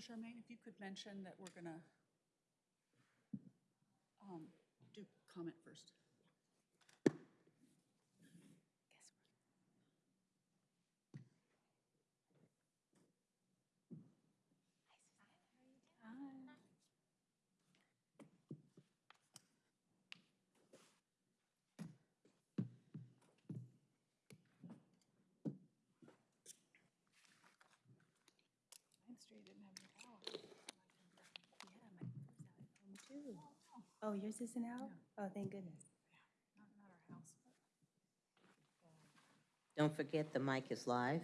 Charmaine, if you could mention that we're gonna um, do comment first. Ninth Street didn't have any power. Yeah, my was out at home too. Oh, yours isn't out? Oh, thank goodness. Not, not our house, but uh, Don't forget, the mic is live.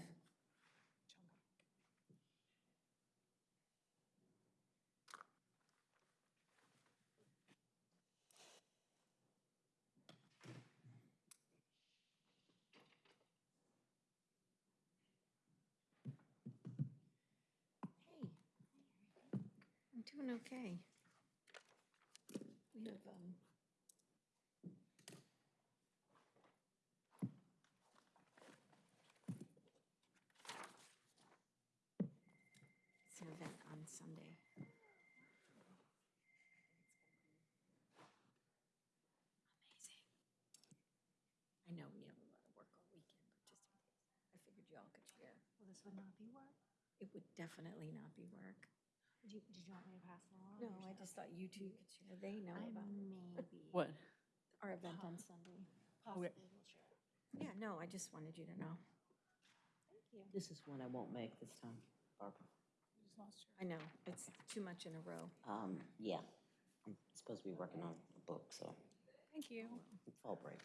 Hey, I'm doing okay. We have, um, it's an event on Sunday. Amazing. I know we have a lot of work all weekend, but just in case, I figured y'all could share. Well, this would not be work? It would definitely not be work. Did you, did you want me to pass it along? No, I should- just thought you two could share. They know I about maybe. What? our event on Sunday. Possibly will share. Yeah, no, I just wanted you to know. Thank you. This is one I won't make this time, Barbara. You just lost your. I know, it's too much in a row. Um, yeah, I'm supposed to be working on a book, so, Thank you. fall break.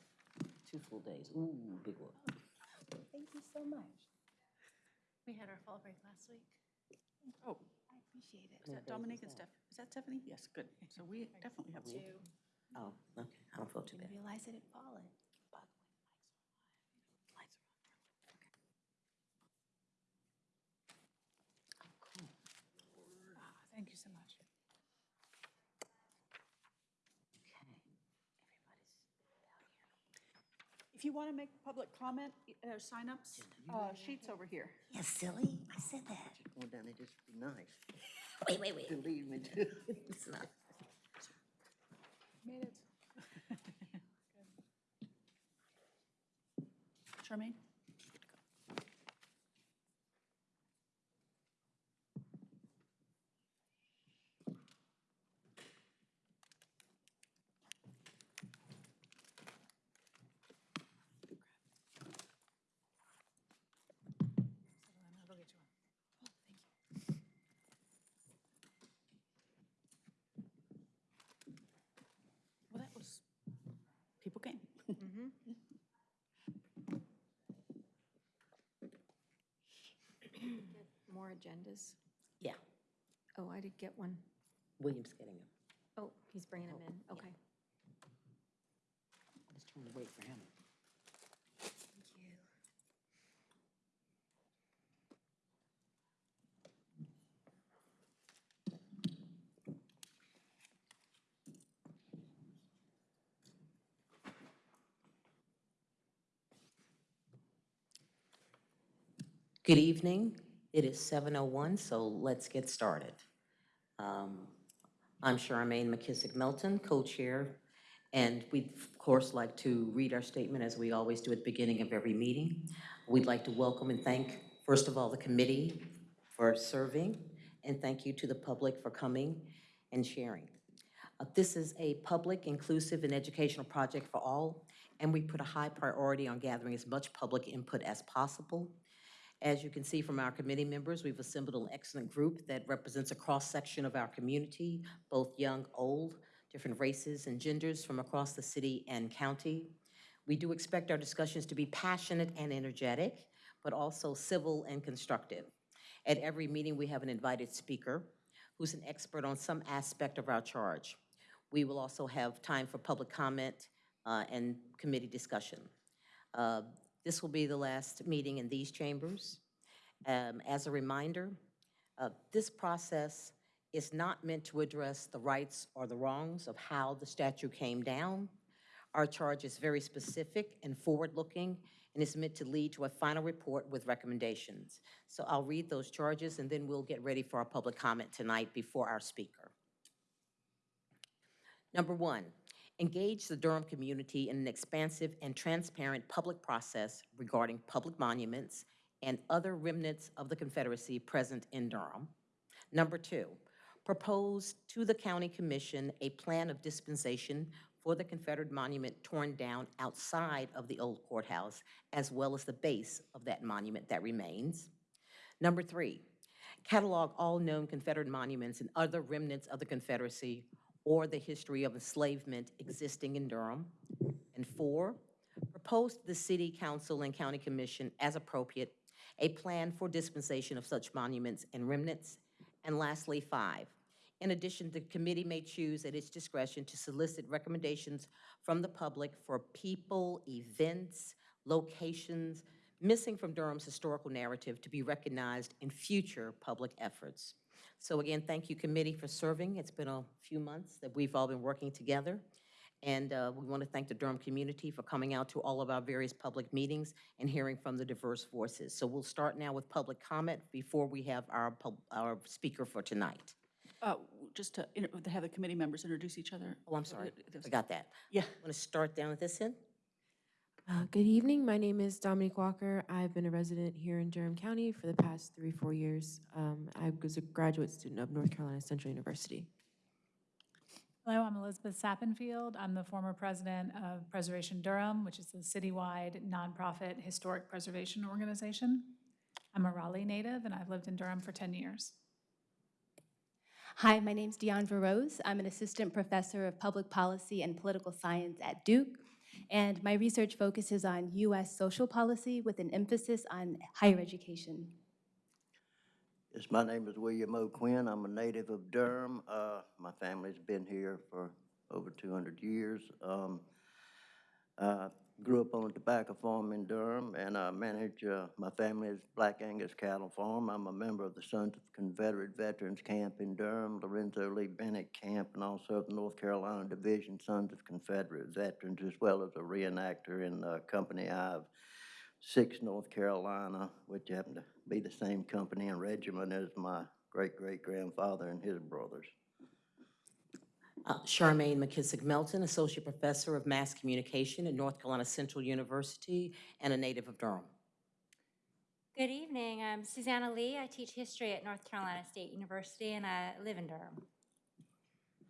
Two full days, ooh, big one. Thank you so much. We had our fall break last week. Oh, I appreciate it. is that Dominique and Steph? Is that Stephanie? Yes, good. So we definitely have two. Oh, okay, I don't feel too Didn't bad. realize it had fallen. By the way, the lights are on. Lights are on. Okay. Oh, cool. Ah, Thank you so much. Okay, everybody's out here. If you want to make public comment, uh, signups, uh, sheets over here. Yeah, silly, I said that. Going down there just be nice. Wait, wait, wait. To leave me too. It's not. Made it. Charmaine? So then I'll go get you one. Oh, thank you. Well, that was, people came. Get More agendas. Yeah, Oh, I did get one. William's getting them. Oh, he's bringing them oh, in, okay. I was trying to wait for him. Good evening. It is 7:01, so let's get started. Um, I'm Charmaine McKissick Melton, co-chair, and we'd of course like to read our statement as we always do at the beginning of every meeting. We'd like to welcome and thank, first of all, the committee for serving, and thank you to the public for coming and sharing. Uh, This is a public, inclusive, and educational project for all, and we put a high priority on gathering as much public input as possible. As you can see from our committee members, we've assembled an excellent group that represents a cross-section of our community, both young, old, different races and genders from across the city and county. We do expect our discussions to be passionate and energetic, but also civil and constructive. At every meeting, we have an invited speaker who's an expert on some aspect of our charge. We will also have time for public comment uh, and committee discussion. Uh, This will be the last meeting in these chambers. Um, As a reminder, uh, this process is not meant to address the rights or the wrongs of how the statute came down. Our charge is very specific and forward-looking and is meant to lead to a final report with recommendations. So I'll read those charges, and then we'll get ready for our public comment tonight before our speaker. Number one, engage the Durham community in an expansive and transparent public process regarding public monuments and other remnants of the Confederacy present in Durham. Number two, propose to the county commission a plan of dispensation for the Confederate monument torn down outside of the old courthouse, as well as the base of that monument that remains. Number three, catalog all known Confederate monuments and other remnants of the Confederacy or the history of enslavement existing in Durham. And four, propose to the city council and county commission as appropriate a plan for dispensation of such monuments and remnants. And lastly, five, in addition, the committee may choose at its discretion to solicit recommendations from the public for people, events, locations missing from Durham's historical narrative to be recognized in future public efforts. So again, thank you, committee, for serving. It's been a few months that we've all been working together. And uh, we want to thank the Durham community for coming out to all of our various public meetings and hearing from the diverse voices. So we'll start now with public comment before we have our, our speaker for tonight. Uh, Just to to have the committee members introduce each other. Oh, I'm sorry, I got that. Yeah. I Want to start down at this end? Uh, Good evening. My name is Dominique Walker. I've been a resident here in Durham County for the past three, four years. Um, I was a graduate student of North Carolina Central University. Hello, I'm Elizabeth Sappenfield. I'm the former president of Preservation Durham, which is a citywide nonprofit historic preservation organization. I'm a Raleigh native, and I've lived in Durham for 10 years. Hi, my name's Deondra Rose. I'm an assistant professor of public policy and political science at Duke. And my research focuses on U.S. social policy with an emphasis on higher education. Yes, my name is William O. Quinn. I'm a native of Durham. Uh, my family's been here for over two hundred years. Um, I grew up on a tobacco farm in Durham, and I manage, uh, my family's Black Angus cattle farm. I'm a member of the Sons of Confederate Veterans Camp in Durham, Lorenzo Lee Bennett Camp, and also the North Carolina Division Sons of Confederate Veterans, as well as a reenactor in, uh, Company I of Six North Carolina, which happened to be the same company and regiment as my great-great-grandfather and his brothers. Uh, Charmaine McKissick Melton, Associate Professor of Mass Communication at North Carolina Central University and a native of Durham. Good evening. I'm Susanna Lee. I teach history at North Carolina State University, and I live in Durham.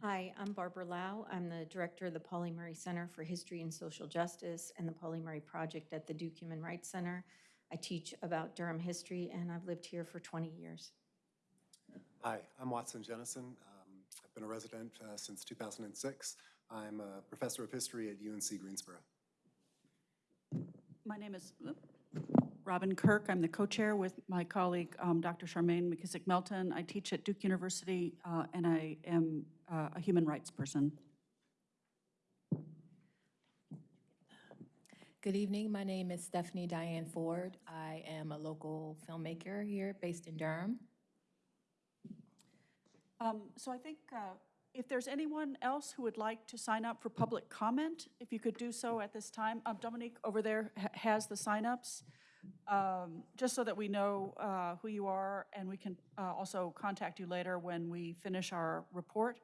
Hi, I'm Barbara Lau. I'm the director of the Pauli Murray Center for History and Social Justice and the Pauli Murray Project at the Duke Human Rights Center. I teach about Durham history, and I've lived here for 20 years. Hi, I'm Watson Jennison. I've been a resident uh, since 2006. I'm a professor of history at UNC Greensboro. My name is oop, Robin Kirk. I'm the co-chair with my colleague, um, Dr. Charmaine McKissick Melton. I teach at Duke University, uh, and I am uh, a human rights person. Good evening. My name is Stephanie Diane Ford. I am a local filmmaker here based in Durham. Um, So I think uh, if there's anyone else who would like to sign up for public comment, if you could do so at this time. Um, Dominique over there ha- has the signups, um, just so that we know uh, who you are, and we can uh, also contact you later when we finish our report.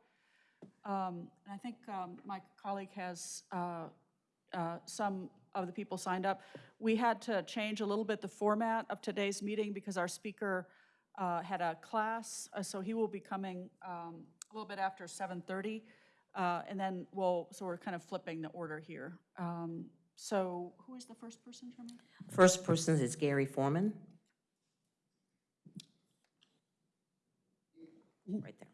Um, And I think um, my colleague has uh, uh, some of the people signed up. We had to change a little bit the format of today's meeting because our speaker uh, had a class, uh, so he will be coming um, a little bit after 7:30. uh, And then we'll, so we're kind of flipping the order here. Um, So who is the first person, Charmaine? First person is Gary Foreman. Right there.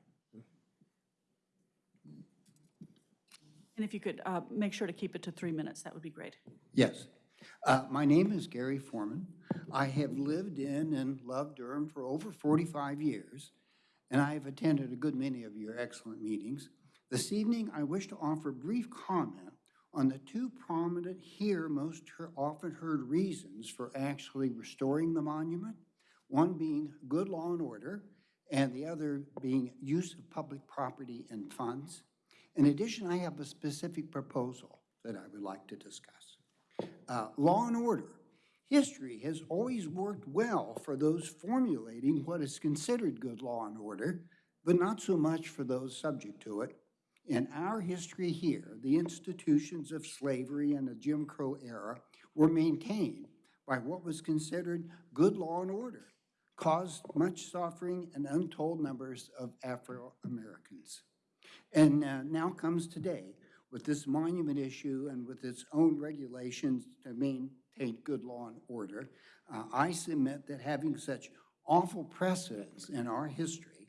And if you could uh, make sure to keep it to three minutes, that would be great. Yes. Uh, My name is Gary Foreman. I have lived in and loved Durham for over 45 years, and I have attended a good many of your excellent meetings. This evening, I wish to offer brief comment on the two prominent here most often heard reasons for actually restoring the monument, one being good law and order, and the other being use of public property and funds. In addition, I have a specific proposal that I would like to discuss. Uh, Law and order History has always worked well for those formulating what is considered good law and order, but not so much for those subject to it. In our history here, the institutions of slavery and the Jim Crow era were maintained by what was considered good law and order, caused much suffering and untold numbers of Afro-Americans. And uh, now comes today with this monument issue and with its own regulations to maintain good law and order. uh, I submit that having such awful precedents in our history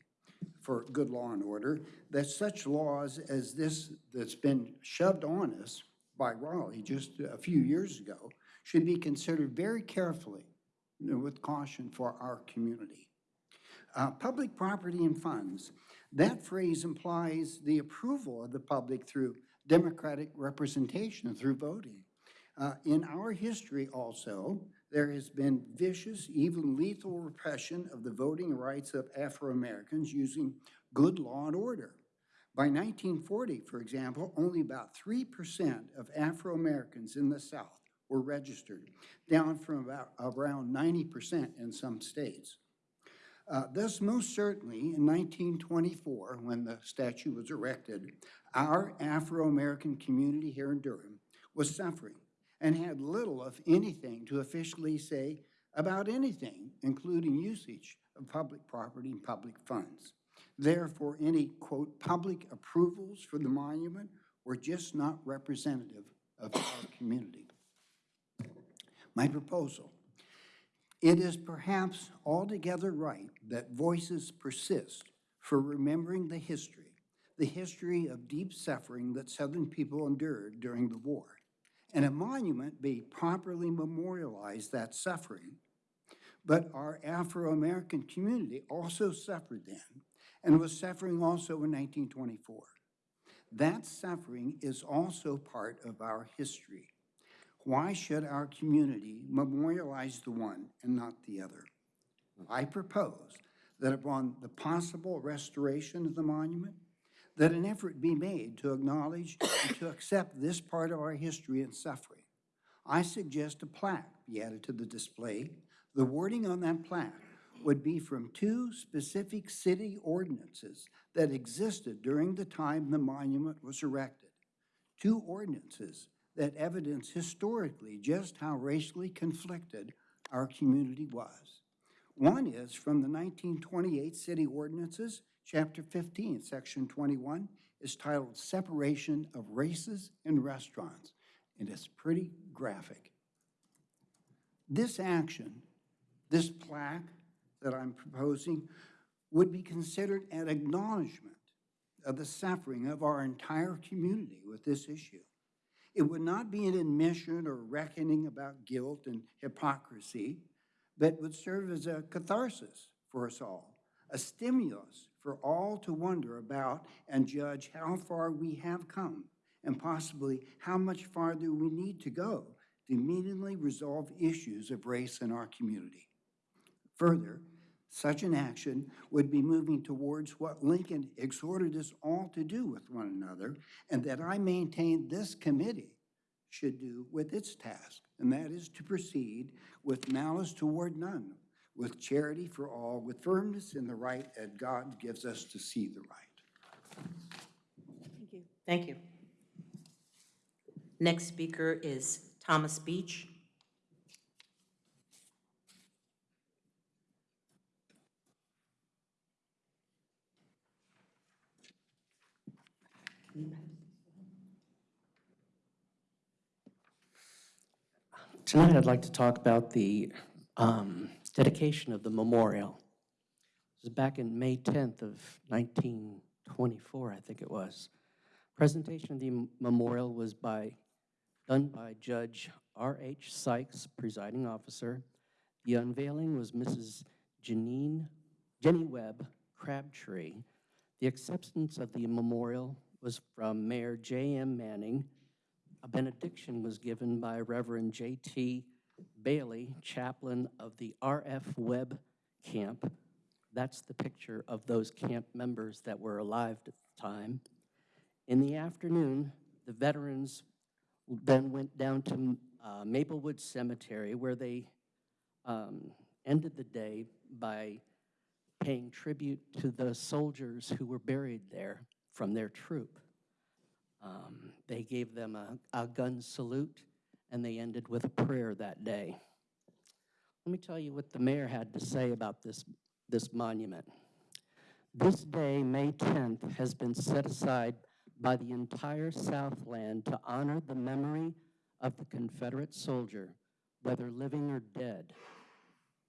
for good law and order, that such laws as this that's been shoved on us by Raleigh just a few years ago should be considered very carefully and with caution for our community. Uh, Public property and funds, that phrase implies the approval of the public through democratic representation, through voting. Uh, In our history also, there has been vicious, even lethal repression of the voting rights of Afro-Americans using good law and order. By 1940, for example, only about 3% of Afro-Americans in the South were registered, down from about around 90% in some states. Uh, Thus, most certainly, in 1924, when the statue was erected, our Afro-American community here in Durham was suffering and had little, if anything, to officially say about anything, including usage of public property and public funds. Therefore, any, quote, public approvals for the monument were just not representative of our community. My proposal, it is perhaps altogether right that voices persist for remembering the history, the history of deep suffering that Southern people endured during the war and a monument be properly memorialize that suffering. But our Afro-American community also suffered then and was suffering also in 1924. That suffering is also part of our history. Why should our community memorialize the one and not the other? I propose that upon the possible restoration of the monument, that an effort be made to acknowledge and to accept this part of our history and suffering. I suggest a plaque be added to the display. The wording on that plaque would be from two specific city ordinances that existed during the time the monument was erected. Two ordinances that evidence historically just how racially conflicted our community was. One is from the 1928 city ordinances Chapter 15, Section 21, is titled Separation of Races in Restaurants, and it's pretty graphic. This action, this plaque that I'm proposing, would be considered an acknowledgement of the suffering of our entire community with this issue. It would not be an admission or reckoning about guilt and hypocrisy, but would serve as a catharsis for us all, a stimulus for all to wonder about and judge how far we have come and possibly how much farther we need to go to immediately resolve issues of race in our community. Further, such an action would be moving towards what Lincoln exhorted us all to do with one another, and that I maintain this committee should do with its task, and that is to proceed with malice toward none, with charity for all, with firmness in the right that God gives us to see the right. Thank you. Thank you. Next speaker is Thomas Beach. Tonight, I'd like to talk about the um, dedication of the memorial. This is back in May 10th of 1924, I think it was. Presentation of the memorial was by, done by Judge R.H. Sykes, presiding officer. The unveiling was Mrs. Janine, Jenny Webb Crabtree. The acceptance of the memorial was from Mayor J.M. Manning. A benediction was given by Reverend J.T. Bailey, chaplain of the R.F. Webb camp. That's the picture of those camp members that were alive at the time. In the afternoon, the veterans then went down to uh, Maplewood Cemetery, where they um, ended the day by paying tribute to the soldiers who were buried there from their troop. Um, They gave them a, a gun salute, and they ended with a prayer that day. Let me tell you what the mayor had to say about this, this monument. This day, May 10th, has been set aside by the entire Southland to honor the memory of the Confederate soldier, whether living or dead.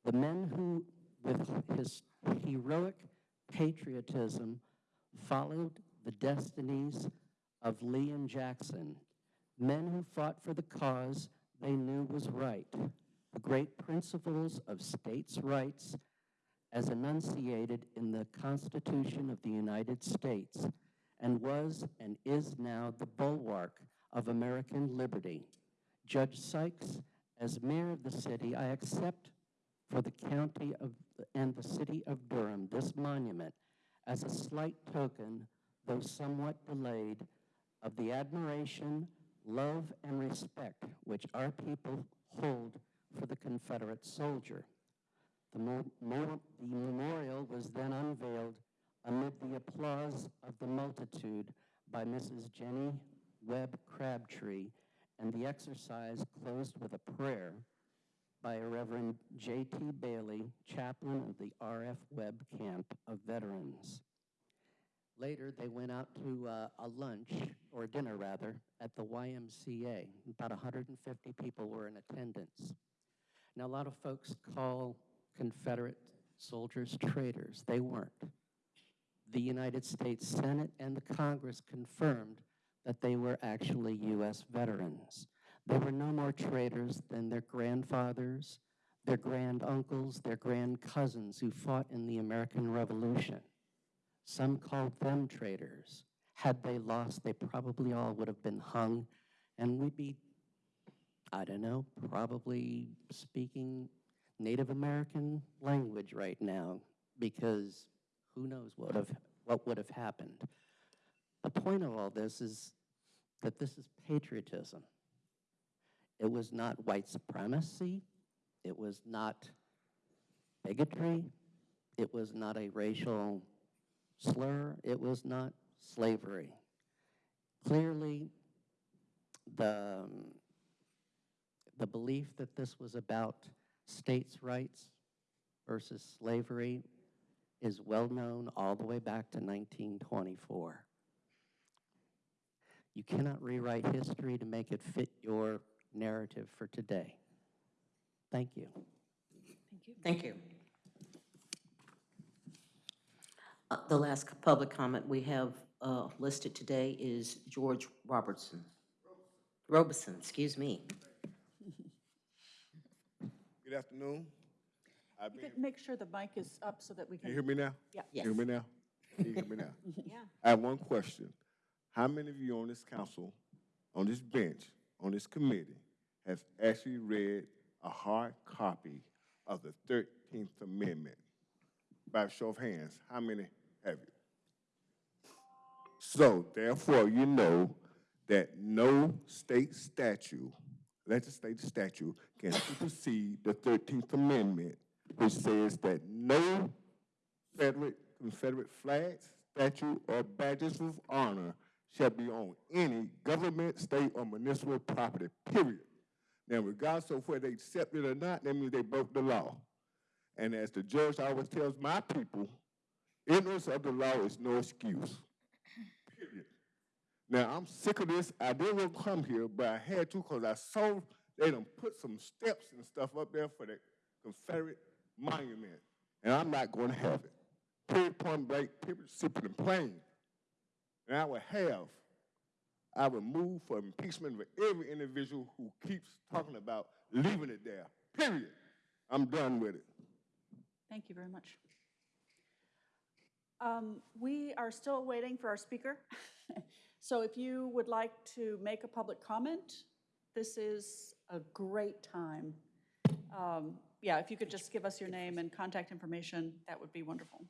The men who, with his heroic patriotism, followed the destinies of Lee and Jackson, men who fought for the cause they knew was right, the great principles of states' rights as enunciated in the Constitution of the United States, and was and is now the bulwark of American liberty. Judge Sykes, as mayor of the city, I accept for the county of, and the city of Durham this monument as a slight token, though somewhat delayed, of the admiration, love, and respect which our people hold for the Confederate soldier. The, mo- mo- the memorial was then unveiled amid the applause of the multitude by Mrs. Jenny Webb Crabtree, and the exercise closed with a prayer by Reverend J.T. Bailey, chaplain of the R.F. Webb Camp of Veterans. Later, they went out to uh, a lunch, or dinner rather, at the YMCA. About 150 people were in attendance. Now, a lot of folks call Confederate soldiers traitors. They weren't. The United States Senate and the Congress confirmed that they were actually U.S. veterans. They were no more traitors than their grandfathers, their granduncles, their grand cousins who fought in the American Revolution. Some called them traitors. Had they lost, they probably all would have been hung, and we'd be, I don't know, probably speaking Native American language right now, because who knows what, have, what would have happened. The point of all this is that this is patriotism. It was not white supremacy. It was not bigotry. It was not a racial slur. It was not slavery. Clearly, the, um, the belief that this was about states' rights versus slavery is well known all the way back to 1924. You cannot rewrite history to make it fit your narrative for today. Thank you. Thank you. Thank you. Uh, The last public comment we have uh, listed today is George Robertson. Robeson, excuse me. Good afternoon. I've You been, could make sure the mic is up so that we can you hear me now? Yeah. Yes. Hear me now? Can you hear me now? Yeah. I have one question. How many of you on this council, on this bench, on this committee, has actually read a hard copy of the Thirteenth Amendment? By a show of hands, how many have you? So therefore, you know that no state statute, legislative statute, can supersede the Thirteenth Amendment, which says that no Federal, Confederate flags, statue, or badges of honor shall be on any government, state, or municipal property, period. Now, regardless of whether they accept it or not, that means they broke the law. And as the judge always tells my people, ignorance of the law is no excuse, period. Now, I'm sick of this. I didn't want to come here, but I had to because I saw they done put some steps and stuff up there for the Confederate monument. And I'm not going to have it. Period, point blank, period, simple and plain. And I would have, I would move for impeachment of every individual who keeps talking about leaving it there. Period. I'm done with it. Thank you very much. Um, We are still waiting for our speaker. So if you would like to make a public comment, this is a great time. Um, Yeah, if you could just give us your name and contact information, that would be wonderful.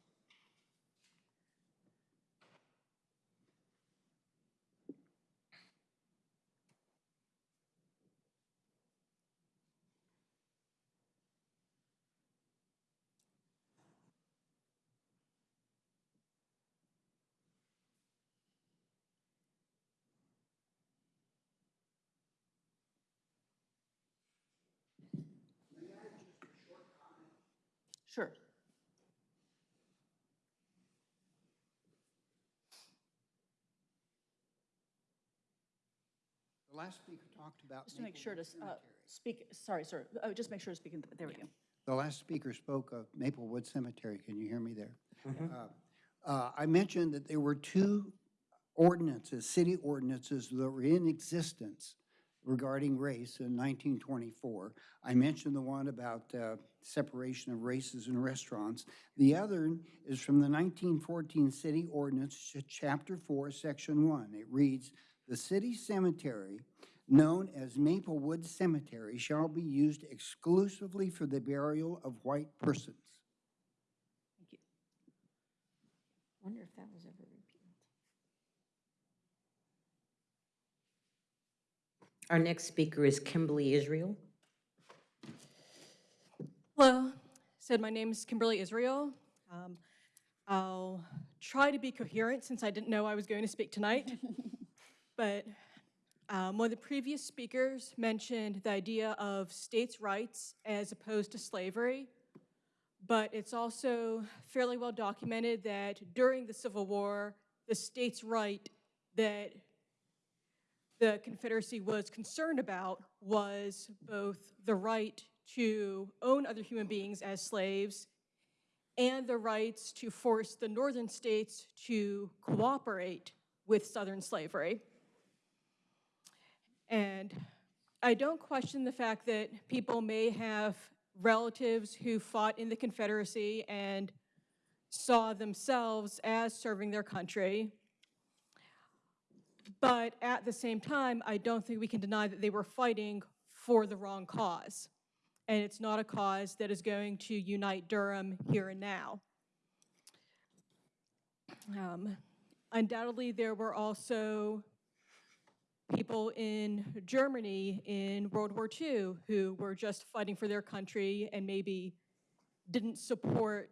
Sure. The last speaker talked about. Just to make sure to uh, speak, sorry, sir, uh, just make sure to speak, in there we go. The last speaker spoke of Maplewood Cemetery. Can you hear me there? Uh, uh, I mentioned that there were two ordinances, city ordinances that were in existence regarding race in 1924. I mentioned the one about uh, separation of races in restaurants. The other is from the 1914 city ordinance, chapter 4, section 1. It reads, "The city cemetery known as Maplewood Cemetery shall be used exclusively for the burial of white persons." Wonder if that was ever repealed. Our next speaker is Kimberly Israel. Hello, said my name is Kimberly Israel. Um, I'll try to be coherent since I didn't know I was going to speak tonight. But um, one of the previous speakers mentioned the idea of states' rights as opposed to slavery. But it's also fairly well documented that during the Civil War, the states' right that the Confederacy was concerned about was both the right to own other human beings as slaves and the rights to force the northern states to cooperate with southern slavery. And I don't question the fact that people may have relatives who fought in the Confederacy and saw themselves as serving their country. But at the same time, I don't think we can deny that they were fighting for the wrong cause. And it's not a cause that is going to unite Durham here and now. Um, Undoubtedly, there were also people in Germany in World War II who were just fighting for their country and maybe didn't support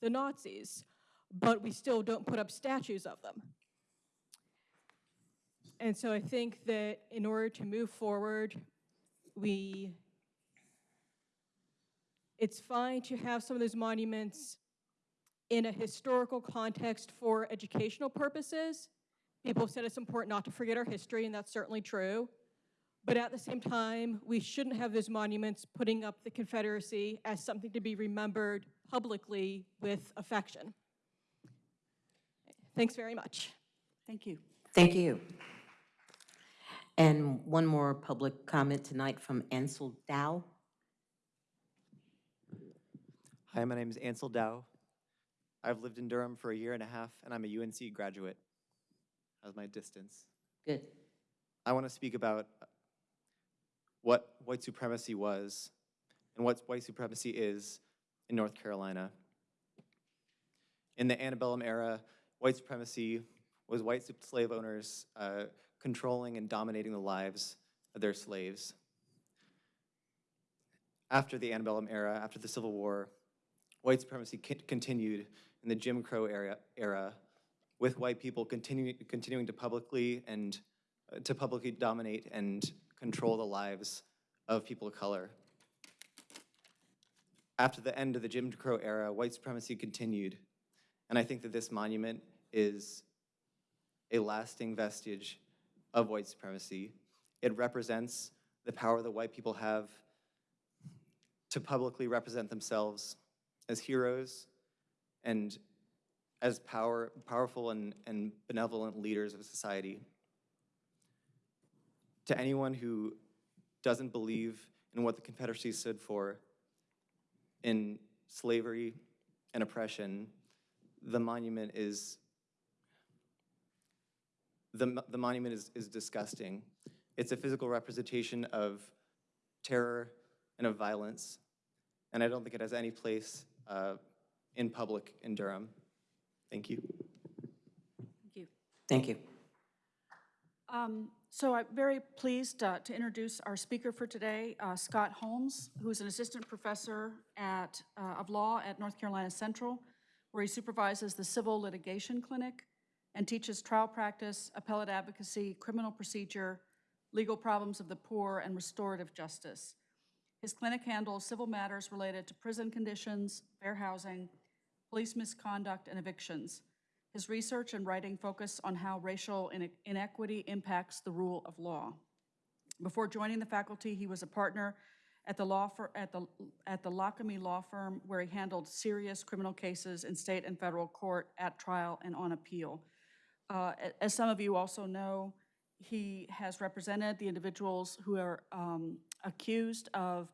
the Nazis, but we still don't put up statues of them. And so I think that in order to move forward, we, it's fine to have some of those monuments in a historical context for educational purposes. People have said it's important not to forget our history, and that's certainly true. But at the same time, we shouldn't have those monuments putting up the Confederacy as something to be remembered publicly with affection. Thanks very much. Thank you. Thank you. And one more public comment tonight from Ansel Dow. Hi, my name is Ansel Dow. I've lived in Durham for a year and a half, and I'm a UNC graduate. How's my distance? Good. I want to speak about what white supremacy was and what white supremacy is in North Carolina. In the antebellum era, white supremacy was white slave owners uh, controlling and dominating the lives of their slaves. After the antebellum era, after the Civil War, white supremacy continued in the Jim Crow era, era with white people continuing, continuing to publicly and uh, to publicly dominate and control the lives of people of color. After the end of the Jim Crow era, white supremacy continued. And I think that this monument is a lasting vestige of white supremacy. It represents the power that white people have to publicly represent themselves as heroes and as power, powerful and, and benevolent leaders of society. To anyone who doesn't believe in what the Confederacy stood for in slavery and oppression, the monument is the, the monument is, is disgusting. It's a physical representation of terror and of violence, and I don't think it has any place uh, in public in Durham. Thank you. Thank you. Thank you. Um, So I'm very pleased uh, to introduce our speaker for today, uh, Scott Holmes, who's an assistant professor at, uh, of law at North Carolina Central, where he supervises the Civil Litigation Clinic and teaches trial practice, appellate advocacy, criminal procedure, legal problems of the poor, and restorative justice. His clinic handles civil matters related to prison conditions, fair housing, police misconduct, and evictions. His research and writing focus on how racial inequity impacts the rule of law. Before joining the faculty, he was a partner at the law fir, at the, at the Lockamy Law Firm, where he handled serious criminal cases in state and federal court at trial and on appeal. Uh, As some of you also know, he has represented the individuals who are um, accused of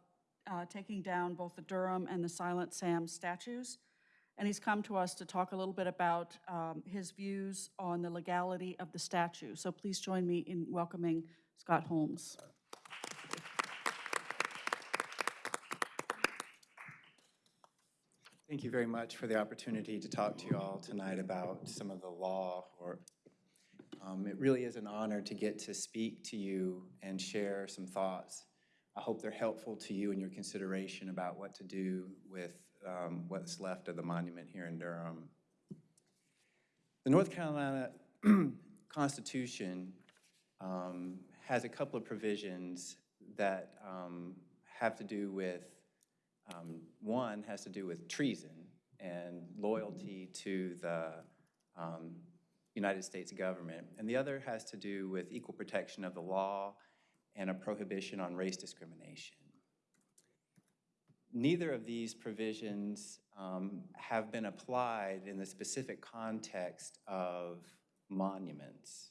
uh, taking down both the Durham and the Silent Sam statues. And he's come to us to talk a little bit about um, his views on the legality of the statue. So please join me in welcoming Scott Holmes. Thank you very much for the opportunity to talk to you all tonight about some of the law or um, it really is an honor to get to speak to you and share some thoughts. I hope they're helpful to you in your consideration about what to do with um, what's left of the monument here in Durham. The North Carolina Constitution um, has a couple of provisions that um, have to do with um, One has to do with treason and loyalty to the um, United States government, and the other has to do with equal protection of the law and a prohibition on race discrimination. Neither of these provisions um, have been applied in the specific context of monuments.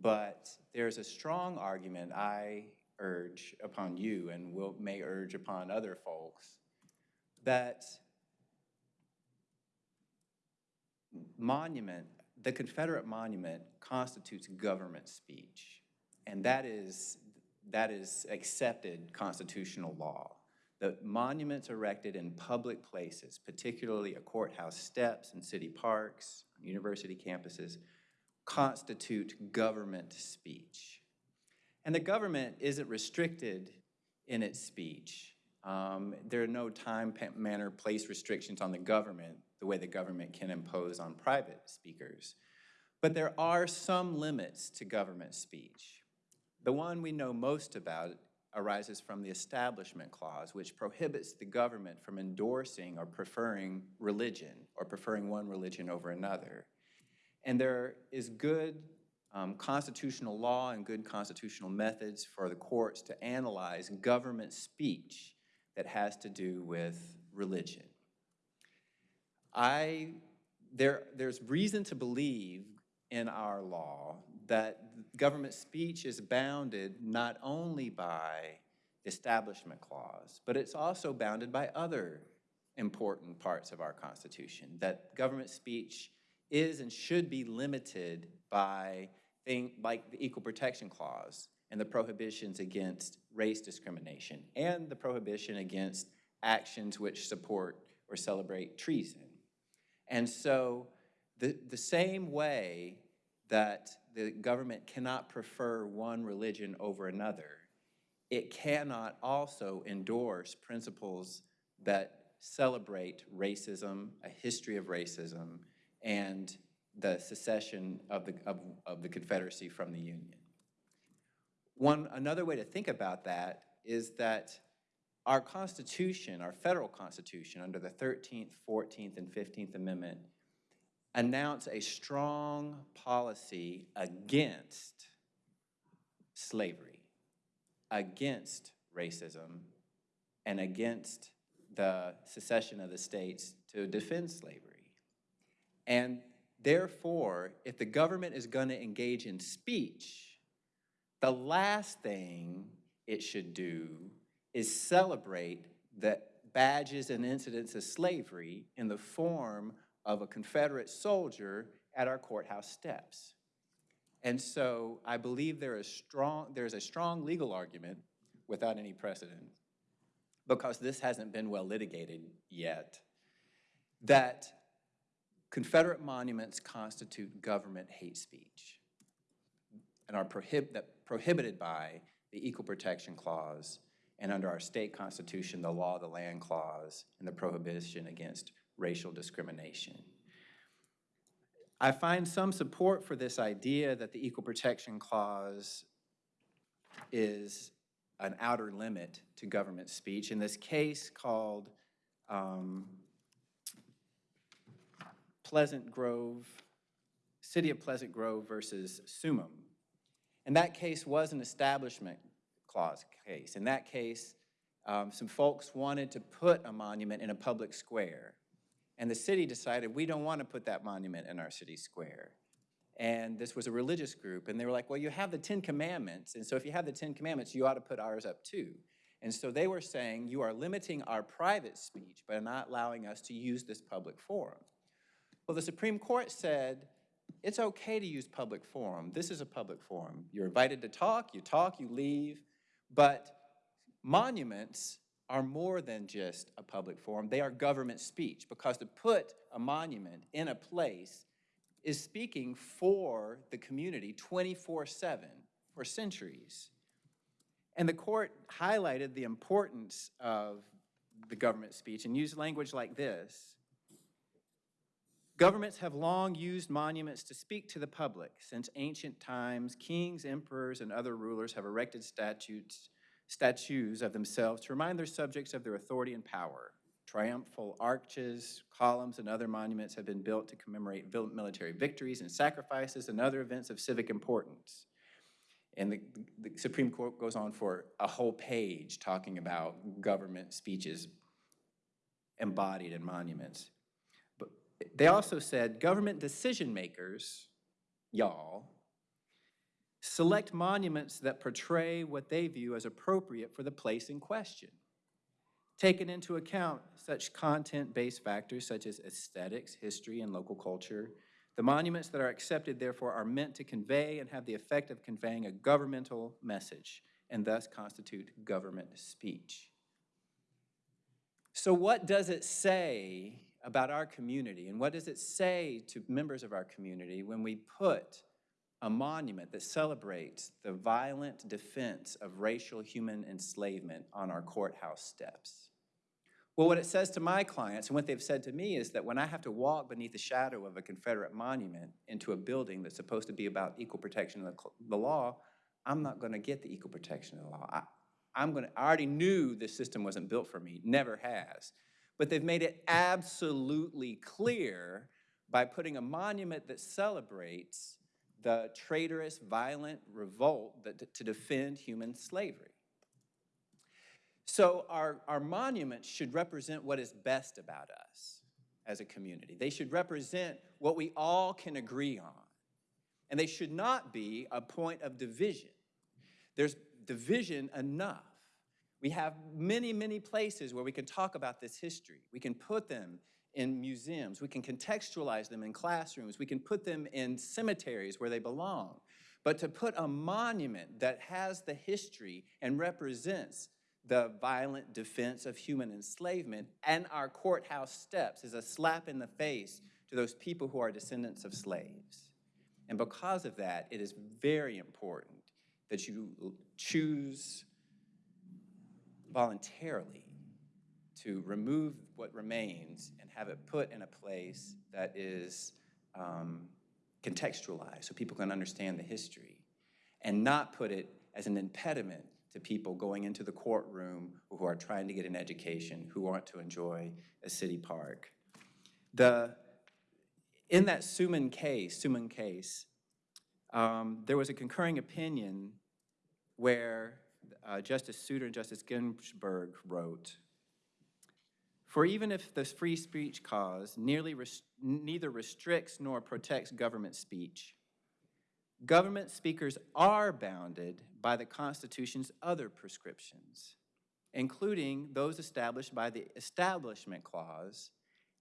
But there's a strong argument I urge upon you and will, may urge upon other folks that monument, the Confederate monument constitutes government speech. And that is, that is accepted constitutional law. The monuments erected in public places, particularly a courthouse steps and city parks, university campuses, constitute government speech. And the government isn't restricted in its speech. Um, there are no time, manner, place restrictions on the government the way the government can impose on private speakers. But there are some limits to government speech. The one we know most about arises from the Establishment Clause, which prohibits the government from endorsing or preferring religion or preferring one religion over another. And there is good um, constitutional law and good constitutional methods for the courts to analyze government speech that has to do with religion. I, there, there's reason to believe in our law that government speech is bounded not only by the Establishment Clause, but it's also bounded by other important parts of our Constitution, that government speech is and should be limited by like the Equal Protection Clause and the prohibitions against race discrimination and the prohibition against actions which support or celebrate treason. And so the, the same way that the government cannot prefer one religion over another, it cannot also endorse principles that celebrate racism, a history of racism, and the secession of the, of, of the Confederacy from the Union. One, another way to think about that is that our Constitution, our federal Constitution, under the 13th, 14th, and 15th Amendment, announce a strong policy against slavery, against racism, and against the secession of the states to defend slavery. And therefore, if the government is going to engage in speech, the last thing it should do is celebrate the badges and incidents of slavery in the form of a Confederate soldier at our courthouse steps. And so I believe there is strong, there's a strong legal argument without any precedent, because this hasn't been well litigated yet, that Confederate monuments constitute government hate speech and are prohib- prohibited by the Equal Protection Clause and under our state constitution, the Law of the Land Clause and the prohibition against racial discrimination. I find some support for this idea that the Equal Protection Clause is an outer limit to government speech. In this case called um, Pleasant Grove, City of Pleasant Grove versus Summum. And that case was an establishment clause case. In that case, um, some folks wanted to put a monument in a public square. And the city decided, we don't want to put that monument in our city square. And this was a religious group, and they were like, well, you have the Ten Commandments, and so if you have the Ten Commandments, you ought to put ours up too. And so they were saying, you are limiting our private speech by not allowing us to use this public forum. Well, the Supreme Court said, it's okay to use public forum. This is a public forum. You're invited to talk, you talk, you leave, but monuments are more than just a public forum. They are government speech because to put a monument in a place is speaking for the community 24-7 for centuries. And the court highlighted the importance of the government speech and used language like this. Governments have long used monuments to speak to the public. Since ancient times, kings, emperors, and other rulers have erected statutes, statues of themselves to remind their subjects of their authority and power. Triumphal arches, columns, and other monuments have been built to commemorate military victories and sacrifices and other events of civic importance. And the, the Supreme Court goes on for a whole page talking about government speeches embodied in monuments. They also said government decision makers, y'all, select monuments that portray what they view as appropriate for the place in question. Taking into account such content-based factors such as aesthetics, history, and local culture, the monuments that are accepted, therefore, are meant to convey and have the effect of conveying a governmental message and thus constitute government speech. So what does it say about our community and what does it say to members of our community when we put a monument that celebrates the violent defense of racial human enslavement on our courthouse steps? Well, what it says to my clients and what they've said to me is that when I have to walk beneath the shadow of a Confederate monument into a building that's supposed to be about equal protection of the, law, I'm not going to get the equal protection of the law. I, I'm going to, I already knew this system wasn't built for me, never has. But they've made it absolutely clear by putting a monument that celebrates the traitorous, violent revolt that, to defend human slavery. So our, our monuments should represent what is best about us as a community. They should represent what we all can agree on. And they should not be a point of division. There's division enough. We have many, many places where we can talk about this history. We can put them in museums. We can contextualize them in classrooms. We can put them in cemeteries where they belong. But to put a monument that has the history and represents the violent defense of human enslavement and our courthouse steps is a slap in the face to those people who are descendants of slaves. And because of that, it is very important that you choose voluntarily to remove what remains and have it put in a place that is um, contextualized so people can understand the history and not put it as an impediment to people going into the courtroom who are trying to get an education, who want to enjoy a city park. The, in that Summum case, Summum case, um, there was a concurring opinion where uh, Justice Souter and Justice Ginsburg wrote, for even if the free speech clause nearly neither restricts nor protects government speech, government speakers are bounded by the Constitution's other prescriptions, including those established by the Establishment Clause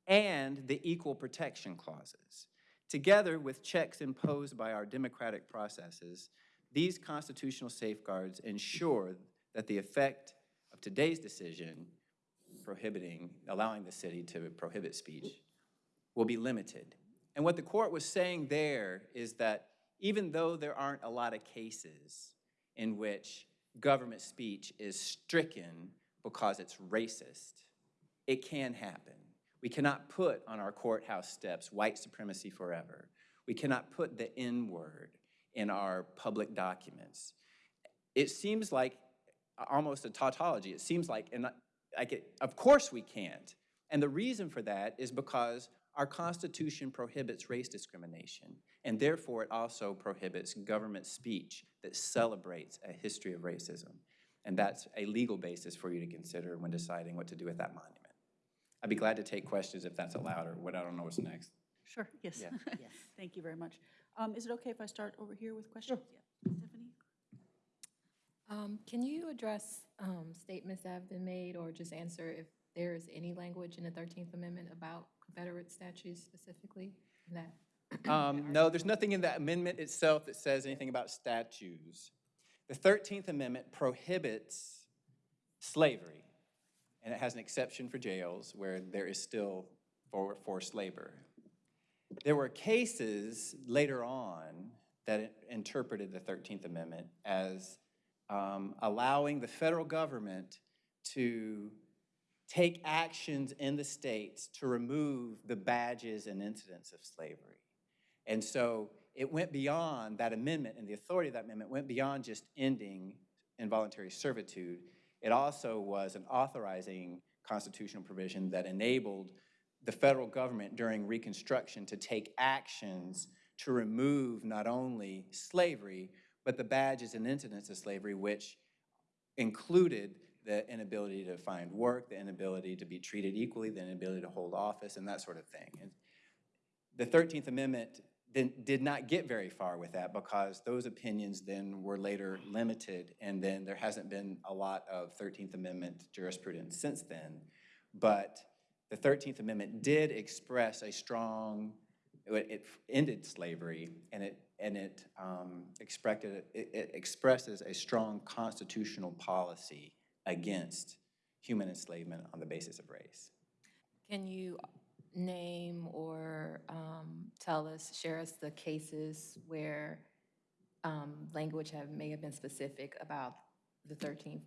and the Equal Protection Clauses. Together with checks imposed by our democratic processes, these constitutional safeguards ensure that the effect of today's decision prohibiting, allowing the city to prohibit speech will be limited. And what the court was saying there is that even though there aren't a lot of cases in which government speech is stricken because it's racist, it can happen. We cannot put on our courthouse steps white supremacy forever. We cannot put the N word in our public documents. It seems like almost a tautology. It seems like, and like, it, of course we can't. And the reason for that is because our Constitution prohibits race discrimination, and therefore it also prohibits government speech that celebrates a history of racism. And that's a legal basis for you to consider when deciding what to do with that monument. I'd be glad to take questions if that's allowed, or what, I don't know what's next. Sure, yes. Yeah. Yes. Thank you very much. Um, Is it okay if I start over here with questions? Yeah. Stephanie? Um, Can you address um, statements that have been made, or just answer if there is any language in the 13th Amendment about Confederate statues specifically? That, Um, no, there's nothing in that amendment itself that says anything about statues. The 13th Amendment prohibits slavery, and it has an exception for jails where there is still for forced labor. There were cases later on that interpreted the 13th Amendment as um, allowing the federal government to take actions in the states to remove the badges and incidents of slavery. And so it went beyond, that amendment and the authority of that amendment went beyond just ending involuntary servitude. It also was an authorizing constitutional provision that enabled the federal government during Reconstruction to take actions to remove not only slavery, but the badges and incidents of slavery, which included the inability to find work, the inability to be treated equally, the inability to hold office, and that sort of thing. And the 13th Amendment did, did not get very far with that because those opinions then were later limited, and then there hasn't been a lot of 13th Amendment jurisprudence since then. But the 13th Amendment did express a strong, it ended slavery, and it, and it um, expected, it it expresses a strong constitutional policy against human enslavement on the basis of race. Can you name or um, tell us, share us the cases where um, language have, may have been specific about the 13th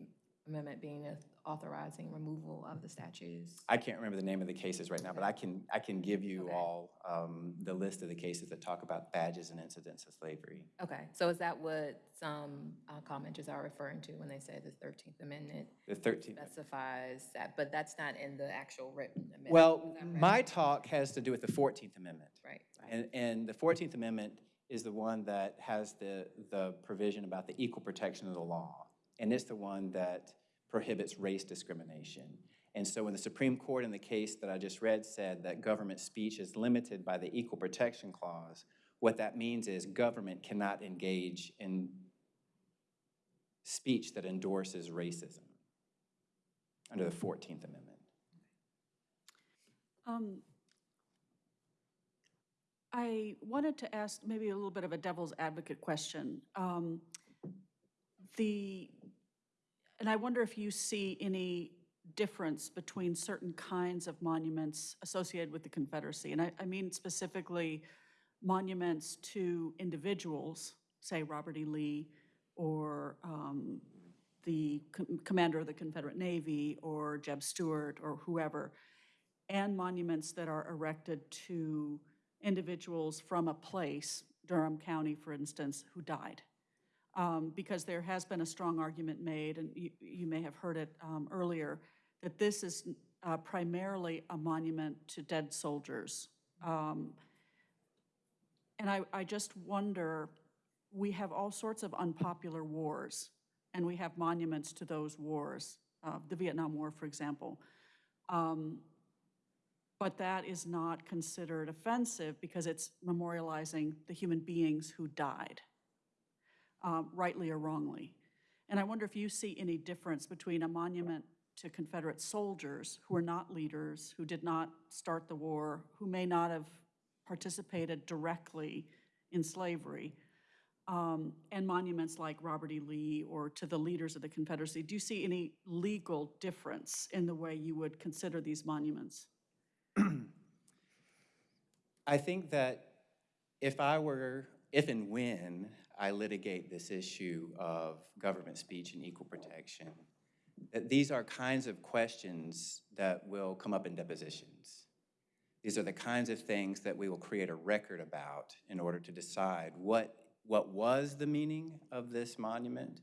Amendment being a- authorizing removal of the statues? I can't remember the name of the cases right now, but I can, I can give you Okay. all um, the list of the cases that talk about badges and incidents of slavery. Okay, so is that what some uh, commenters are referring to when they say the 13th Amendment The 13th, specifies that, but that's not in the actual written amendment? well, is that right? my talk has to do with the 14th Amendment. Right, right. And, and the 14th Amendment is the one that has the, the provision about the equal protection of the law. And it's the one that prohibits race discrimination. And so when the Supreme Court in the case that I just read said that government speech is limited by the Equal Protection Clause, what that means is government cannot engage in speech that endorses racism under the 14th Amendment. Um, I wanted to ask maybe a little bit of a devil's advocate question. Um, The, and I wonder if you see any difference between certain kinds of monuments associated with the Confederacy. And I, I mean specifically monuments to individuals, say Robert E. Lee, or um, the com- commander of the Confederate Navy, or Jeb Stuart, or whoever, and monuments that are erected to individuals from a place, Durham County, for instance, who died. Um, Because there has been a strong argument made, and you, you may have heard it um, earlier, that this is uh, primarily a monument to dead soldiers. Um, And I, I just wonder, we have all sorts of unpopular wars, and we have monuments to those wars, uh, the Vietnam War, for example. Um, But that is not considered offensive because it's memorializing the human beings who died, um, rightly or wrongly. And I wonder if you see any difference between a monument to Confederate soldiers who are not leaders, who did not start the war, who may not have participated directly in slavery, um, and monuments like Robert E. Lee or to the leaders of the Confederacy. Do you see any legal difference in the way you would consider these monuments? I think that if I were, if and when I litigate this issue of government speech and equal protection, these are kinds of questions that will come up in depositions. These are the kinds of things that we will create a record about in order to decide what, what was the meaning of this monument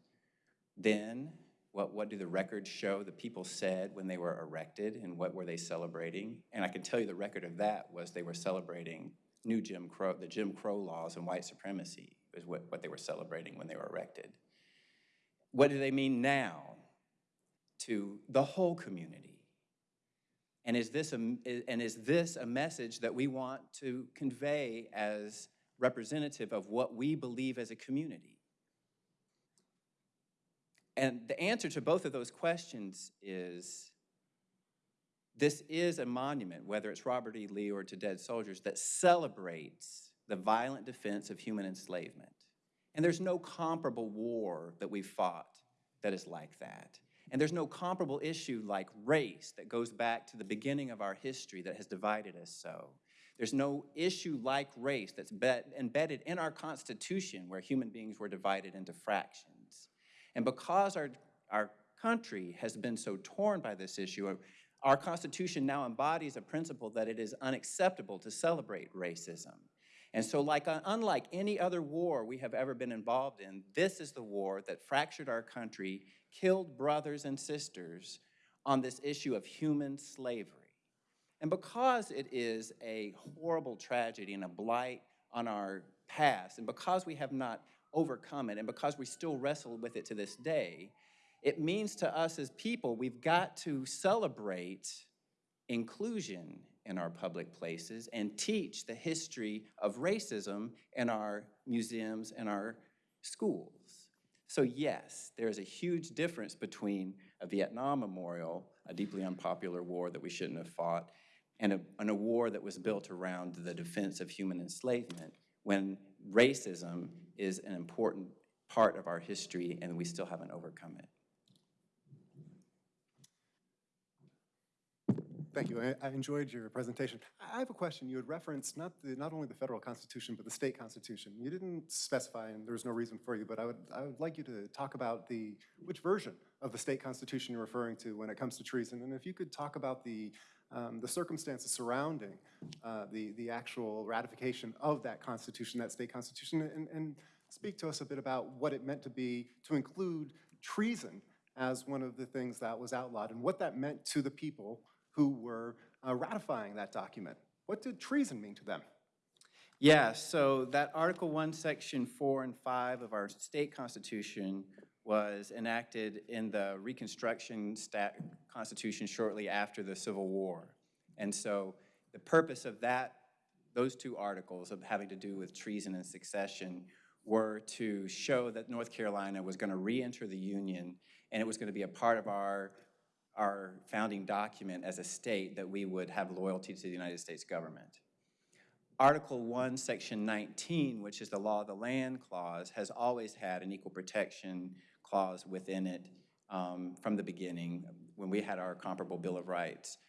then, What, what do the records show the people said when they were erected and what were they celebrating? And I can tell you the record of that was they were celebrating new Jim Crow, the Jim Crow laws and white supremacy is what, what they were celebrating when they were erected. What do they mean now to the whole community? And is this a, and is this a message that we want to convey as representative of what we believe as a community? And the answer to both of those questions is this is a monument, whether it's Robert E. Lee or to dead soldiers, that celebrates the violent defense of human enslavement. And there's no comparable war that we've fought that is like that. And there's no comparable issue like race that goes back to the beginning of our history that has divided us so. There's no issue like race that's embedded in our Constitution where human beings were divided into fractions. And because our, our country has been so torn by this issue, our Constitution now embodies a principle that it is unacceptable to celebrate racism. And so like, uh, unlike any other war we have ever been involved in, this is the war that fractured our country, killed brothers and sisters on this issue of human slavery. And because it is a horrible tragedy and a blight on our past, and because we have not overcome it, and because we still wrestle with it to this day, it means to us as people, we've got to celebrate inclusion in our public places and teach the history of racism in our museums and our schools. So yes, there is a huge difference between a Vietnam memorial, a deeply unpopular war that we shouldn't have fought, and a, and a war that was built around the defense of human enslavement when racism is an important part of our history and we still haven't overcome it. Thank you. I, I enjoyed your presentation. I have a question. You had referenced not the, not only the federal constitution, but the state constitution. You didn't specify, and there was no reason for you, but I would, I would like you to talk about the, which version of the state constitution you're referring to when it comes to treason. And if you could talk about the, um, the circumstances surrounding uh, the, the actual ratification of that constitution, that state constitution, and, and speak to us a bit about what it meant to be, to include treason as one of the things that was outlawed and what that meant to the people who were uh, ratifying that document. What did treason mean to them? Yeah, so that Article 1, Section 4 and 5 of our state constitution was enacted in the Reconstruction Constitution shortly after the Civil War. And so the purpose of that, those two articles of having to do with treason and succession were to show that North Carolina was going to re-enter the Union and it was going to be a part of our our founding document as a state that we would have loyalty to the United States government. Article 1, Section 19, which is the Law of the Land Clause, has always had an equal protection clause within it um, from the beginning when we had our comparable Bill of Rights.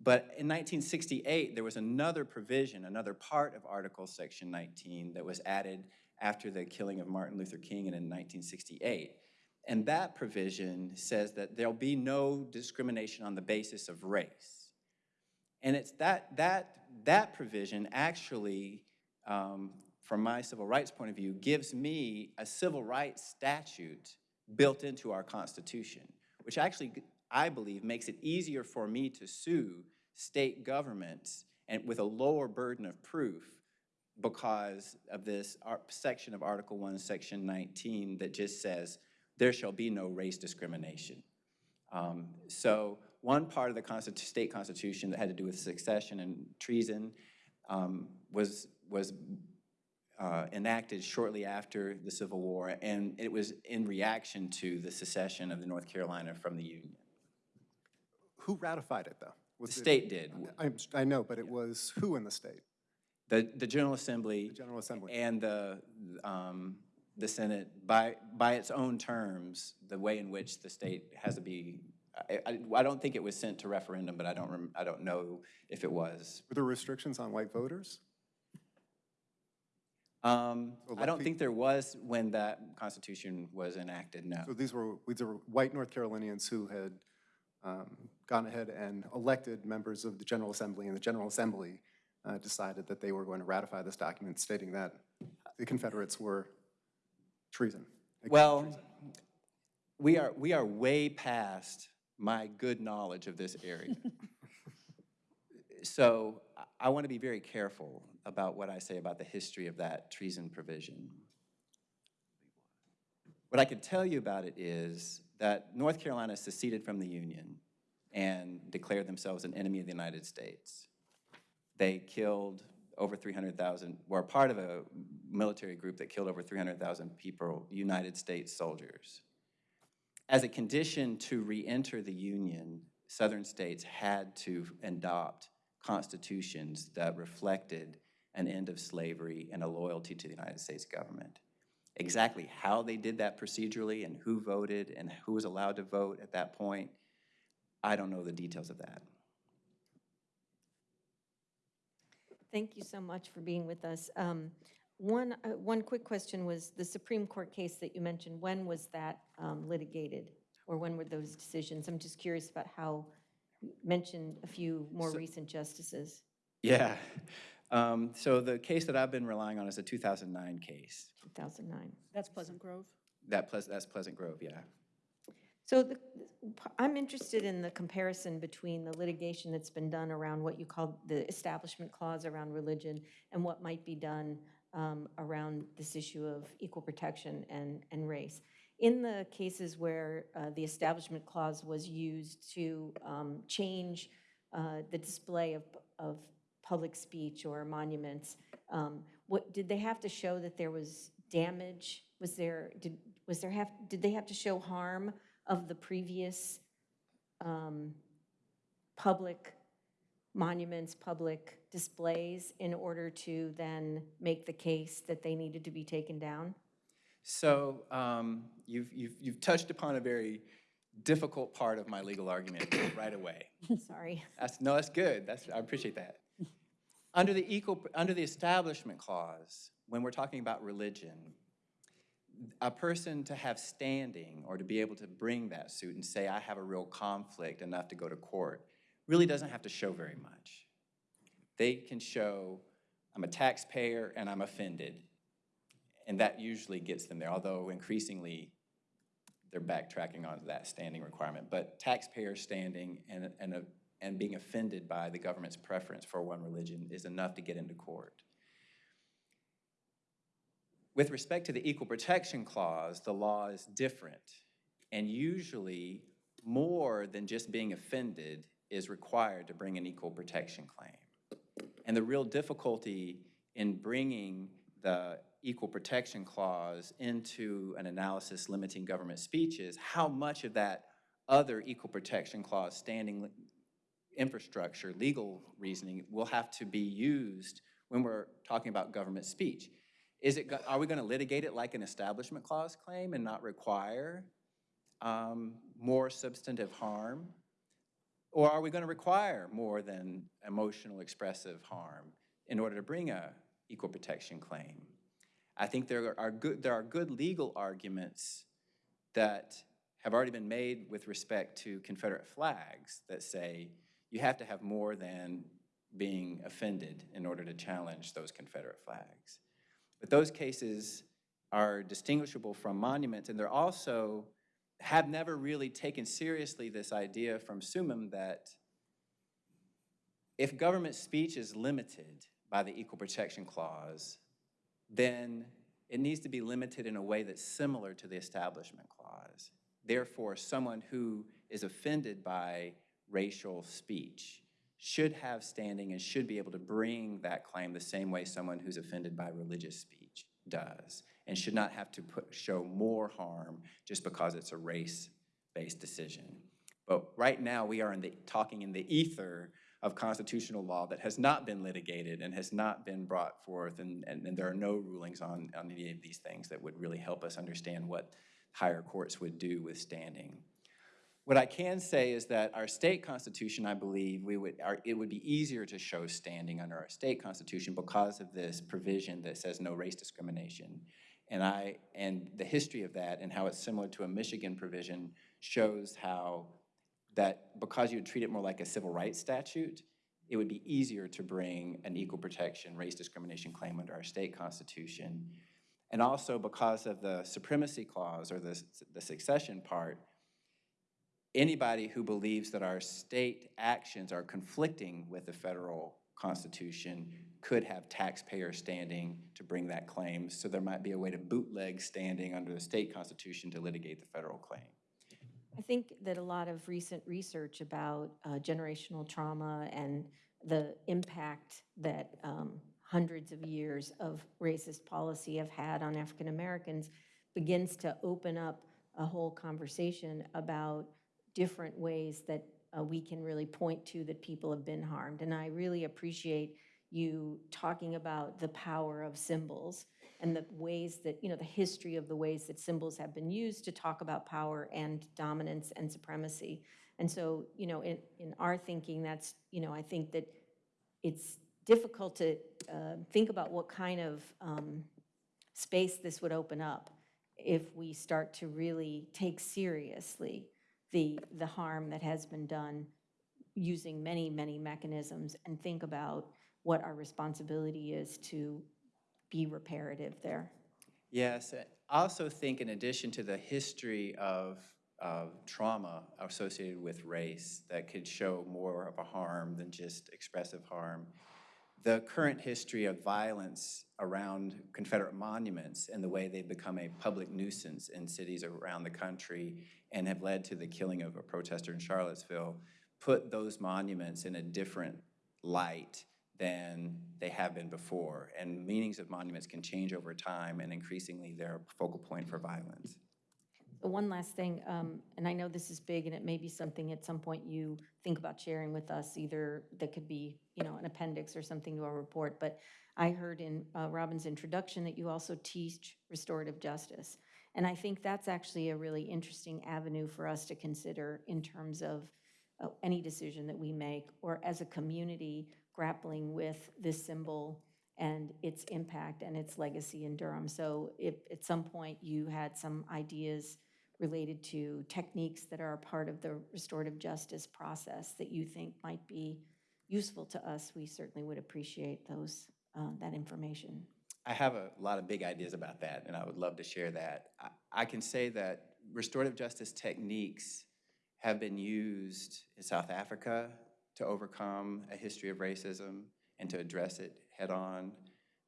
But in 1968, there was another provision, another part of Article Section 19 that was added after the killing of Martin Luther King and in 1968. And that provision says that there'll be no discrimination on the basis of race. And it's that, that, that provision actually, um, from my civil rights point of view, gives me a civil rights statute built into our Constitution, which actually, I believe, makes it easier for me to sue state governments and with a lower burden of proof because of this section of Article 1, Section 19 that just says there shall be no race discrimination. Um, so one part of the Constitu state constitution that had to do with succession and treason um, was, was uh, enacted shortly after the Civil War, and it was in reaction to the secession of the North Carolina from the Union. Who ratified it, though? Was the state did. I, I know, but it was who in the state? The, the General Assembly. The General Assembly. And the, um, the Senate, by, by its own terms, the way in which the state has to be, I, I, I don't think it was sent to referendum, but I don't, rem, I don't know if it was. Were there restrictions on white voters? Um, I don't think there was when that constitution was enacted, no. So these were, these were white North Carolinians who had um, gone ahead and elected members of the General Assembly, and the General Assembly uh, decided that they were going to ratify this document stating that the Confederates were treason. Well, treason. we are, we are way past my good knowledge of this area. So I- I want to be very careful about what I say about the history of that treason provision. What I can tell you about it is that North Carolina seceded from the Union and declared themselves an enemy of the United States. They killed over 300,000, were part of a military group that killed over 300,000 people, United States soldiers. As a condition to re-enter the Union, southern states had to adopt constitutions that reflected an end of slavery and a loyalty to the United States government. Exactly how they did that procedurally and who voted and who was allowed to vote at that point, I don't know the details of that. Thank you so much for being with us. Um, One, uh, one quick question was, the Supreme Court case that you mentioned, when was that um, litigated? Or when were those decisions? I'm just curious about how, you mentioned a few more So- recent justices, Yeah. Um, So the case that I've been relying on is a 2009 case. 2009. That's Pleasant Grove? That, Pleas- that's Pleasant Grove, yeah. So the, I'm interested in the comparison between the litigation that's been done around what you call the Establishment Clause around religion and what might be done um, around this issue of equal protection and, and race. In the cases where uh, the Establishment Clause was used to um, change uh, the display of, of public speech or monuments, um, what, did they have to show that there was damage? Was there, did, was there have, did they have to show harm of the previous um, public monuments, public displays in order to then make the case that they needed to be taken down? So um, you've, you've, you've touched upon a very difficult part of my legal argument right away. Sorry. That's, no, that's good. That's, I appreciate that. Under the equal, under the Establishment Clause, when we're talking about religion, a person to have standing or to be able to bring that suit and say, I have a real conflict enough to go to court, really doesn't have to show very much. They can show, I'm a taxpayer and I'm offended. And that usually gets them there, although increasingly they're backtracking on that standing requirement. But taxpayer standing and, and, and being offended by the government's preference for one religion is enough to get into court. With respect to the Equal Protection Clause, the law is different. And usually, more than just being offended is required to bring an equal protection claim. And the real difficulty in bringing the Equal Protection Clause into an analysis limiting government speech is how much of that other Equal Protection Clause standing infrastructure, legal reasoning, will have to be used when we're talking about government speech. Is it, are we going to litigate it like an Establishment Clause claim and not require um, more substantive harm? Or are we going to require more than emotional expressive harm in order to bring a equal protection claim? I think there are good, there are good legal arguments that have already been made with respect to Confederate flags that say you have to have more than being offended in order to challenge those Confederate flags. But those cases are distinguishable from monuments, and they're also have never really taken seriously this idea from Summum that if government speech is limited by the Equal Protection Clause, then it needs to be limited in a way that's similar to the Establishment Clause. Therefore, someone who is offended by racial speech should have standing and should be able to bring that claim the same way someone who's offended by religious speech does, and should not have to put, show more harm just because it's a race-based decision. But right now, we are in the, talking in the ether of constitutional law that has not been litigated and has not been brought forth, and, and, and there are no rulings on, on any of these things that would really help us understand what higher courts would do with standing. What I can say is that our state constitution, I believe, we would, our, it would be easier to show standing under our state constitution because of this provision that says no race discrimination. And I, and the history of that and how it's similar to a Michigan provision shows how that because you would treat it more like a civil rights statute, it would be easier to bring an equal protection race discrimination claim under our state constitution. And also because of the supremacy clause or the, the succession part, anybody who believes that our state actions are conflicting with the federal constitution could have taxpayer standing to bring that claim. So there might be a way to bootleg standing under the state constitution to litigate the federal claim. I think that a lot of recent research about uh, generational trauma and the impact that um, hundreds of years of racist policy have had on African Americans begins to open up a whole conversation about different ways that uh, we can really point to that people have been harmed. And I really appreciate you talking about the power of symbols and the ways that, you know, the history of the ways that symbols have been used to talk about power and dominance and supremacy. And so, you know, in, in our thinking, that's, you know, I think that it's difficult to uh, think about what kind of um, space this would open up if we start to really take seriously the, the harm that has been done using many, many mechanisms and think about what our responsibility is to be reparative there. Yes, I also think in addition to the history of, of trauma associated with race that could show more of a harm than just expressive harm, the current history of violence around Confederate monuments and the way they've become a public nuisance in cities around the country and have led to the killing of a protester in Charlottesville put those monuments in a different light than they have been before. And meanings of monuments can change over time, and increasingly they're a focal point for violence. One last thing, um, and I know this is big, and it may be something at some point you think about sharing with us, either that could be, you know, an appendix or something to our report, but I heard in uh, Robin's introduction that you also teach restorative justice. And I think that's actually a really interesting avenue for us to consider in terms of uh, any decision that we make, or as a community grappling with this symbol and its impact and its legacy in Durham. So if at some point you had some ideas related to techniques that are a part of the restorative justice process that you think might be useful to us, we certainly would appreciate those, uh, that information. I have a lot of big ideas about that, and I would love to share that. I, I can say that restorative justice techniques have been used in South Africa to overcome a history of racism and to address it head on.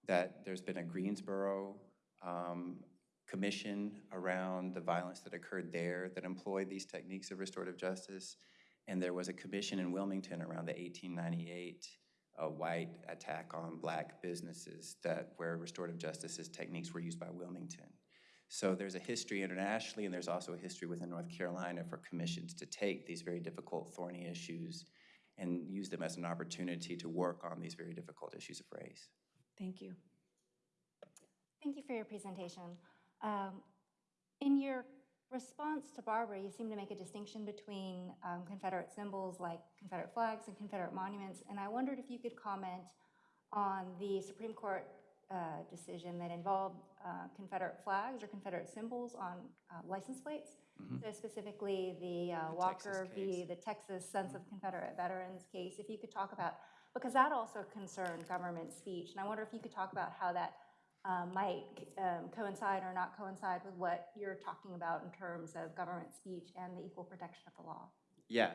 That there's been a Greensboro um, commission around the violence that occurred there that employed these techniques of restorative justice. And there was a commission in Wilmington around the 1898 uh, white attack on black businesses that where restorative justice's techniques were used by Wilmington. So there's a history internationally, and there's also a history within North Carolina for commissions to take these very difficult, thorny issues and use them as an opportunity to work on these very difficult issues of race. Thank you. Thank you for your presentation. Um, in your response to Barbara, you seem to make a distinction between um, Confederate symbols like Confederate flags and Confederate monuments, and I wondered if you could comment on the Supreme Court uh, decision that involved uh, Confederate flags or Confederate symbols on uh, license plates. Mhm. So specifically the uh, The Walker v. the Texas Sons of Confederate Veterans case. If you could talk about, because that also concerned government speech, and I wonder if you could talk about how that um, might um, coincide or not coincide with what you're talking about in terms of government speech and the equal protection of the law. Yeah.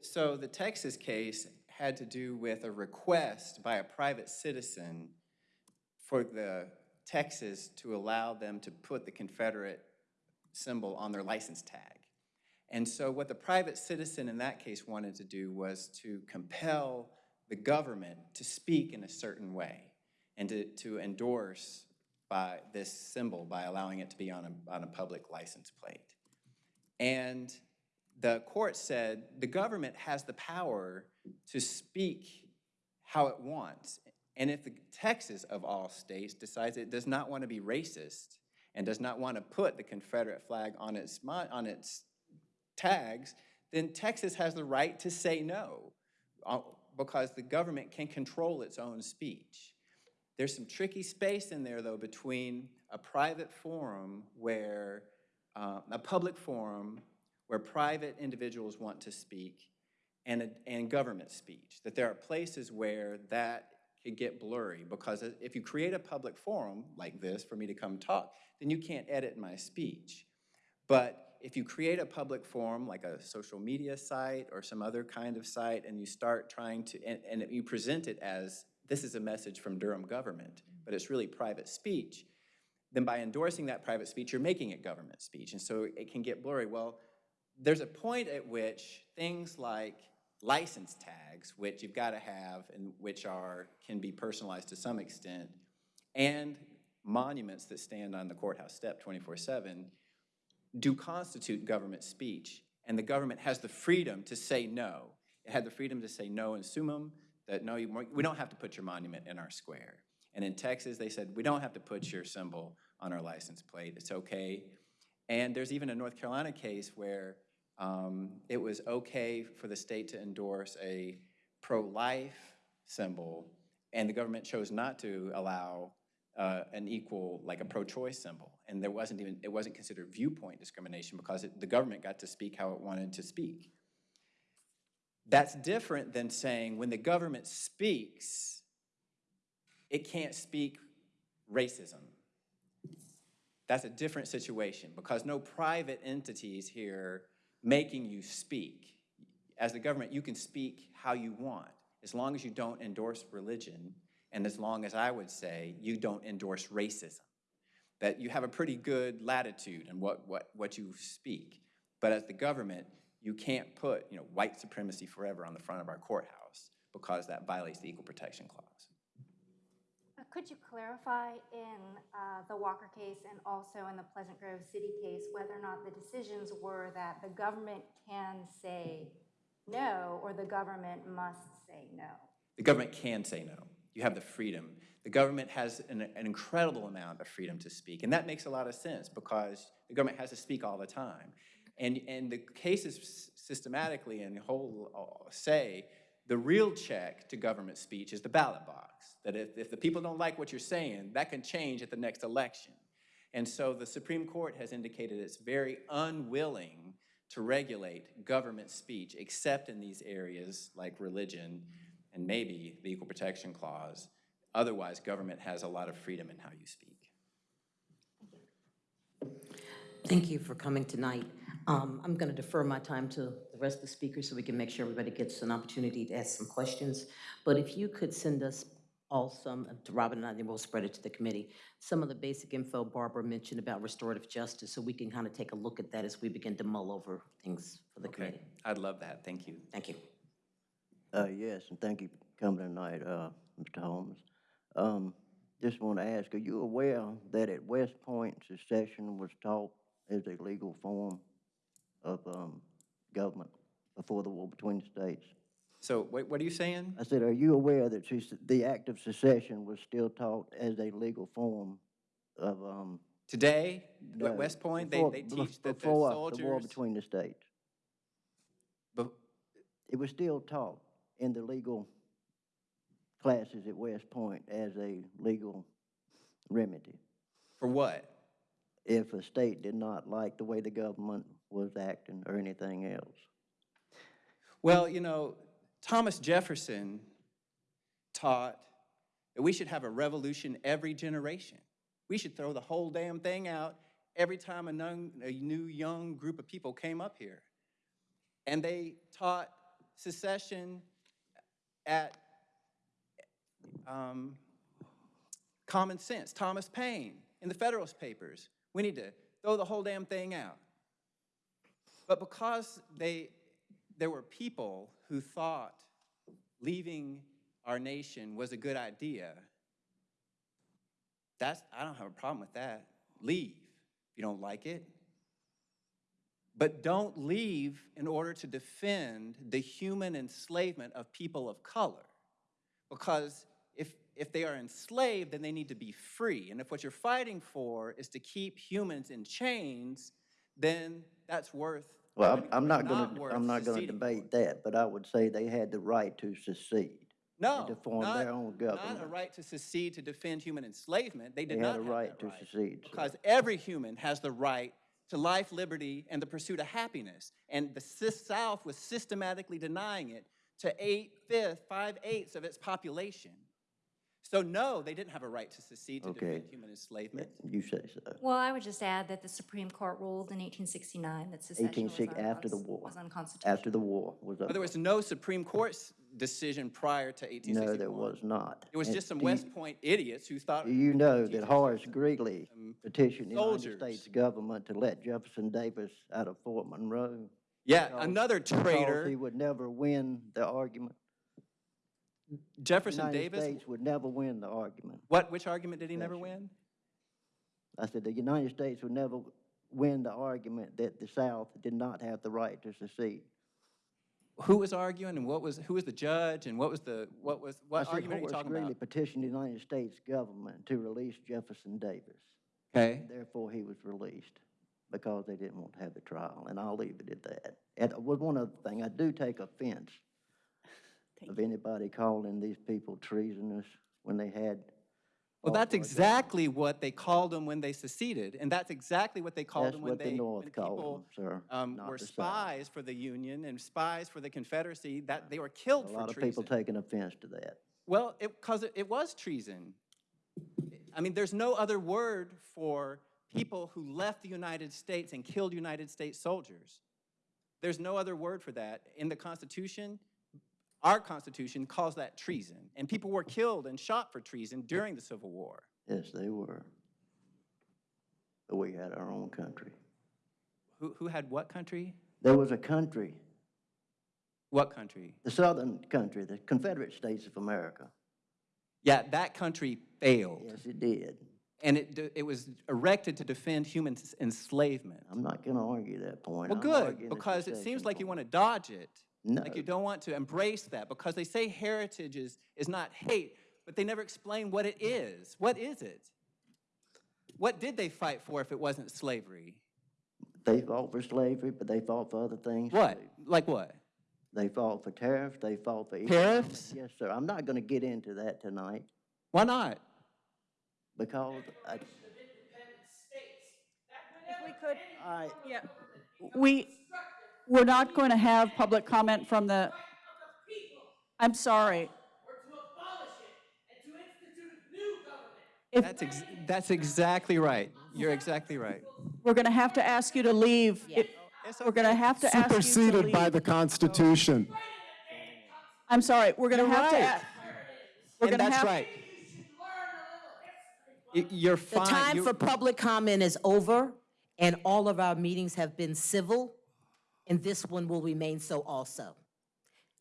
So the Texas case had to do with a request by a private citizen for the Texas to allow them to put the Confederate symbol on their license tag. And so what the private citizen in that case wanted to do was to compel the government to speak in a certain way and to, to endorse by this symbol by allowing it to be on a, on a public license plate. And the court said the government has the power to speak how it wants. And if the Texas, of all states, decides it does not want to be racist and does not want to put the Confederate flag on its, on its tags, then Texas has the right to say no uh, because the government can control its own speech. There's some tricky space in there, though, between a private forum where, uh, a public forum where private individuals want to speak and, a, and government speech. That there are places where that could get blurry because if you create a public forum like this for me to come talk, then you can't edit my speech. But if you create a public forum like a social media site or some other kind of site and you start trying to, and, and you present it as this is a message from Durham government, but it's really private speech, then by endorsing that private speech, you're making it government speech. And so it can get blurry. Well, there's a point at which things like license tags, which you've got to have and which are, can be personalized to some extent, and monuments that stand on the courthouse step 24/7 do constitute government speech. And the government has the freedom to say no. It had the freedom to say no in Summum, that no, we don't have to put your monument in our square. And in Texas, they said, we don't have to put your symbol on our license plate, it's okay. And there's even a North Carolina case where um, it was okay for the state to endorse a pro-life symbol, and the government chose not to allow uh, an equal, like a pro-choice symbol. And there wasn't even, it wasn't considered viewpoint discrimination because it, the government got to speak how it wanted to speak. That's different than saying when the government speaks, it can't speak racism. That's a different situation because no private entities here making you speak. As the government, you can speak how you want, as long as you don't endorse religion, and as long as I would say you don't endorse racism. That you have a pretty good latitude in what, what, what you speak. But as the government, you can't put, you know, white supremacy forever on the front of our courthouse because that violates the Equal Protection Clause. Uh, Could you clarify in uh, the Walker case and also in the Pleasant Grove City case whether or not the decisions were that the government can say no or the government must say no? The government can say no. You have the freedom. The government has an, an incredible amount of freedom to speak, and that makes a lot of sense because the government has to speak all the time. And, and the cases systematically and whole uh, say the real check to government speech is the ballot box. That if, if the people don't like what you're saying, that can change at the next election. And so the Supreme Court has indicated it's very unwilling to regulate government speech, except in these areas like religion and maybe the Equal Protection Clause. Otherwise, government has a lot of freedom in how you speak. Thank you for coming tonight. Um, I'm going to defer my time to the rest of the speakers so we can make sure everybody gets an opportunity to ask some questions. But if you could send us all some, to Robin and I, then we'll spread it to the committee, some of the basic info Barbara mentioned about restorative justice, so we can kind of take a look at that as we begin to mull over things for the Okay, committee. I'd love that. Thank you. Thank you. Uh, yes, and thank you for coming tonight, uh, Mr. Holmes. Um, just want to ask, are you aware that at West Point, secession was taught as a legal form of, um, government before the war between the states? So what, what are you saying? I said, are you aware that the act of secession was still taught as a legal form of, um? Today, no, at West Point, they, before- they bef- teach that the Before the war between the states. Bef- It was still taught in the legal classes at West Point as a legal remedy. for what? If a state did not like the way the government was acting or anything else. Well, you know, Thomas Jefferson taught that we should have a revolution every generation. We should throw the whole damn thing out every time a, a new young group of people came up here. And they taught secession at um, common sense. Thomas Paine in the Federalist Papers. We need to throw the whole damn thing out. But because they, there were people who thought leaving our nation was a good idea, that's, I don't have a problem with that. Leave if you don't like it. But don't leave in order to defend the human enslavement of people of color. Because if, if they are enslaved, then they need to be free. And if what you're fighting for is to keep humans in chains, then that's worth. Well, I'm, I'm not gonna, I'm not gonna debate that, but I would say they had the right to secede. No, to form not, their own government. not a right to secede to defend human enslavement. They They did had not a have right to right. secede. Because every human has the right to life, liberty, and the pursuit of happiness. And the South was systematically denying it to eight-fifths, five-eighths of its population. So no, they didn't have a right to secede to Okay. defend human enslavement. You say so. Well, I would just add that the Supreme Court ruled in 1869 that secession was 1860, after the war. was unconstitutional. After the war was But there was no Supreme Court's decision prior to 1861. No, there was not. It was And just some do you- West Point idiots who thought. You know that Horace Greeley um, petitioned the United. States government to let Jefferson Davis out of Fort Monroe? Yeah, because- another traitor, he would never win the argument. Jefferson United Davis. States would never win the argument. What, which argument did he never win? I said the United States would never win the argument that the South did not have the right to secede. Who was arguing and what was, who was the judge and what was the, what was, I what said argument are you talking Greeley about? petitioned the United States government to release Jefferson Davis. Okay, Therefore, he was released because they didn't want to have the trial, and I'll leave it at that. And one other thing, I do take offense of anybody calling these people treasonous when they had. well, that's for a exactly what they called them when they seceded, and that's exactly what they called That's them when what the they, when North called people them, sir, um, were the South. spies for the Union and spies for the Confederacy, that they were killed A for lot of people taking offense to that. Well, it, because it, it was treason. I mean, there's no other word for people who left the United States and killed United States soldiers. There's no other word for that. In the Constitution, our Constitution calls that treason. And people were killed and shot for treason during the Civil War. Yes, they were. But we had our own country. Who, who had what country? There was a country, What country? the southern country, the Confederate States of America. Yeah, that country failed. Yes, it did. And it, it was erected to defend human enslavement. I'm not going to argue that point. Well, I'm good, because it seems like you want to dodge it. No. Like you don't want to embrace that because they say heritage is, is not hate, but they never explain what it is. What is it? What did they fight for if it wasn't slavery? They fought for slavery, but they fought for other things. What? too. Like what? They fought for tariffs, they fought for. Tariffs? Yes, sir. I'm not going to get into that tonight Why not? because I, If we could, I, yeah, we, we're not going to have public comment from the, I'm sorry. If, That's, ex- that's exactly right. You're exactly right. we're going to have to ask you to leave. It- We're going to have to ask you to Superseded by the Constitution. I'm sorry, we're going to You're have to, right. a- we're And to that's have. right. You're fine. The time You- for public comment is over, and all of our meetings have been civil, and this one will remain so also.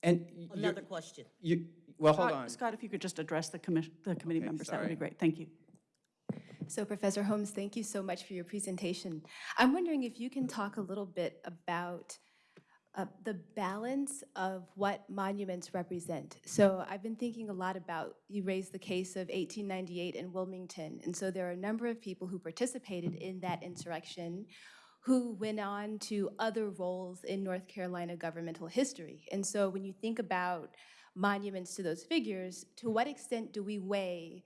And y- you're- Another question. you, well, hold Scott- on. Scott, if you could just address the commission, the committee Okay, members, that would be great. Thank you. So Professor Holmes, thank you so much for your presentation. I'm wondering if you can talk a little bit about uh, the balance of what monuments represent. So I've been thinking a lot about, you raised the case of 1898 in Wilmington, and so there are a number of people who participated in that insurrection who went on to other roles in North Carolina governmental history. And so when you think about monuments to those figures, to what extent do we weigh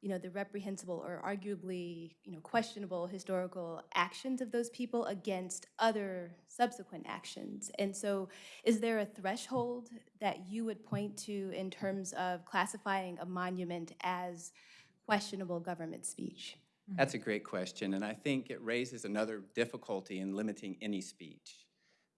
you know, the reprehensible or arguably, you know, questionable historical actions of those people against other subsequent actions. And so is there a threshold that you would point to in terms of classifying a monument as questionable government speech? That's a great question, and I think it raises another difficulty in limiting any speech.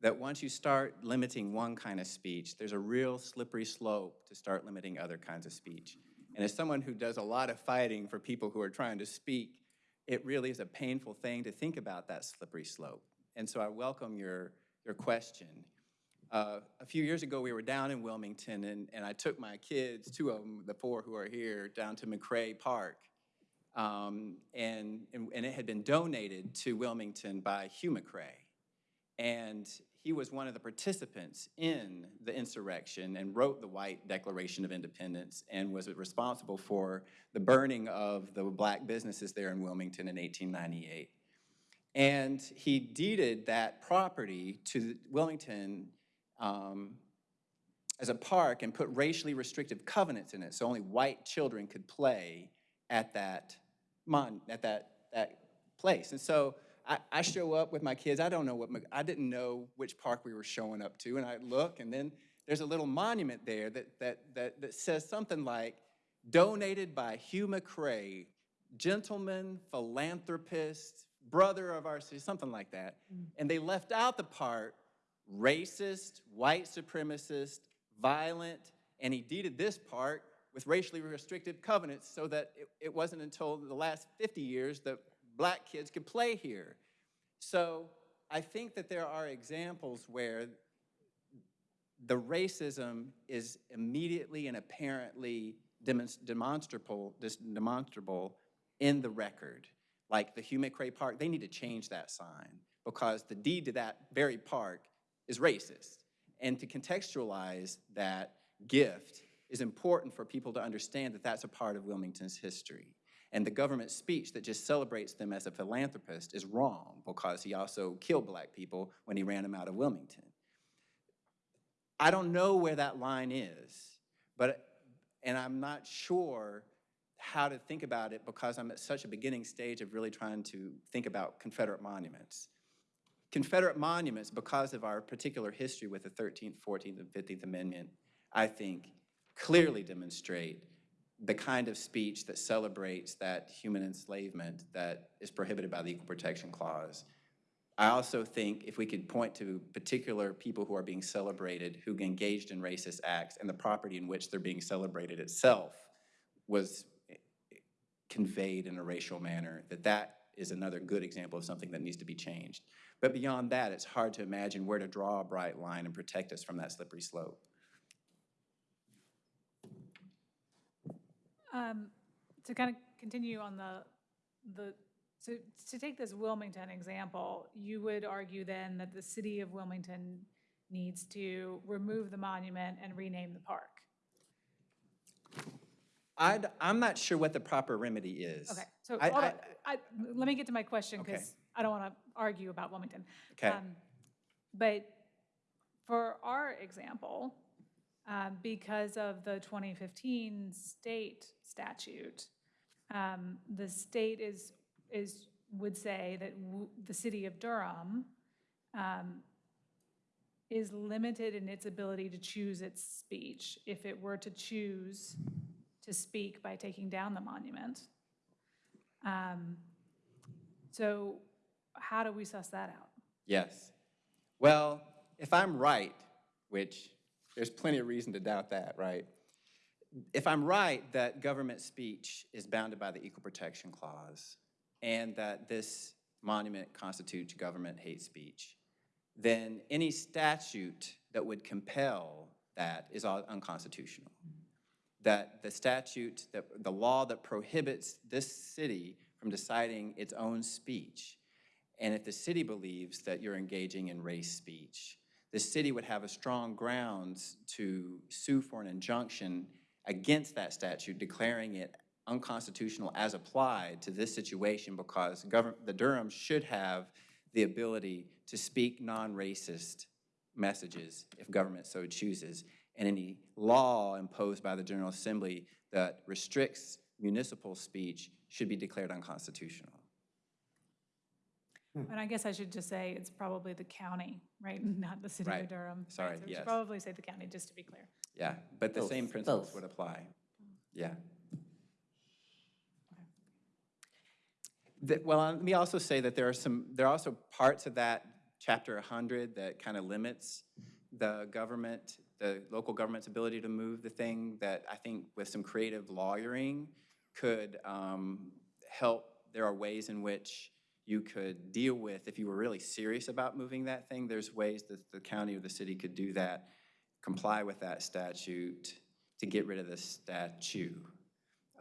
That once you start limiting one kind of speech, there's a real slippery slope to start limiting other kinds of speech. And as someone who does a lot of fighting for people who are trying to speak, it really is a painful thing to think about that slippery slope. And so I welcome your, your question. Uh, a few years ago, we were down in Wilmington, and, and I took my kids, two of them, the four who are here, down to McRae Park. Um, and, and, and it had been donated to Wilmington by Hugh McRae. And he was one of the participants in the insurrection and wrote the White Declaration of Independence and was responsible for the burning of the black businesses there in Wilmington in 1898. And he deeded that property to Wilmington um, as a park and put racially restrictive covenants in it, so only white children could play at that mon, at that, that place. And so I, I show up with my kids, I don't know what, I didn't know which park we were showing up to, and I look, and then there's a little monument there that, that, that, that says something like, donated by Hugh McRae, gentleman, philanthropist, brother of our city, something like that. Mm. And they left out the part racist, white supremacist, violent, and he deeded this part with racially restricted covenants so that it, it wasn't until the last 50 years that black kids could play here. So I think that there are examples where the racism is immediately and apparently demonstrable, demonstrable in the record. Like the Hugh McRae Park, they need to change that sign because the deed to that very park is racist. And to contextualize that gift is important for people to understand that that's a part of Wilmington's history. And the government speech that just celebrates them as a philanthropist is wrong because he also killed black people when he ran them out of Wilmington. I don't know where that line is, but, and I'm not sure how to think about it because I'm at such a beginning stage of really trying to think about Confederate monuments. Confederate monuments, because of our particular history with the 13th, 14th, and 15th Amendment, I think clearly demonstrate the kind of speech that celebrates that human enslavement that is prohibited by the Equal Protection Clause. I also think if we could point to particular people who are being celebrated who engaged in racist acts and the property in which they're being celebrated itself was conveyed in a racial manner, that that is another good example of something that needs to be changed. But beyond that, it's hard to imagine where to draw a bright line and protect us from that slippery slope. Um, To kind of continue on the, the, so to take this Wilmington example, you would argue then that the city of Wilmington needs to remove the monument and rename the park? I'd, I'm not sure what the proper remedy is. Okay, so I- I- I, let me get to my question, Okay. because I don't want to argue about Wilmington. Okay. Um, But for our example, um, because of the 2015 state statute, um, the state is, is, would say that the city of Durham um, is limited in its ability to choose its speech if it were to choose to speak by taking down the monument. Um, So how do we suss that out? Yes. Well, if I'm right, which there's plenty of reason to doubt that, right? If I'm right that government speech is bounded by the Equal Protection Clause and that this monument constitutes government hate speech, then any statute that would compel that is unconstitutional. That the statute, that the law that prohibits this city from deciding its own speech and if the city believes that you're engaging in race speech, the city would have a strong grounds to sue for an injunction against that statute, declaring it unconstitutional as applied to this situation because the Durham should have the ability to speak non-racist messages if government so chooses. And any law imposed by the General Assembly that restricts municipal speech should be declared unconstitutional. And I guess I should just say it's probably the county, right, not the city Right. of Durham. right? Sorry, So we yes. should probably say the county, just to be clear. Yeah, but the Both, same principles both. would apply. Yeah. The- Well, let me also say that there are some, there are also parts of that chapter 100 that kind of limits the government, the local government's ability to move the thing that I think with some creative lawyering could um, help. There are ways in which you could deal with, if you were really serious about moving that thing, there's ways that the county or the city could do that, comply with that statute to get rid of the statue.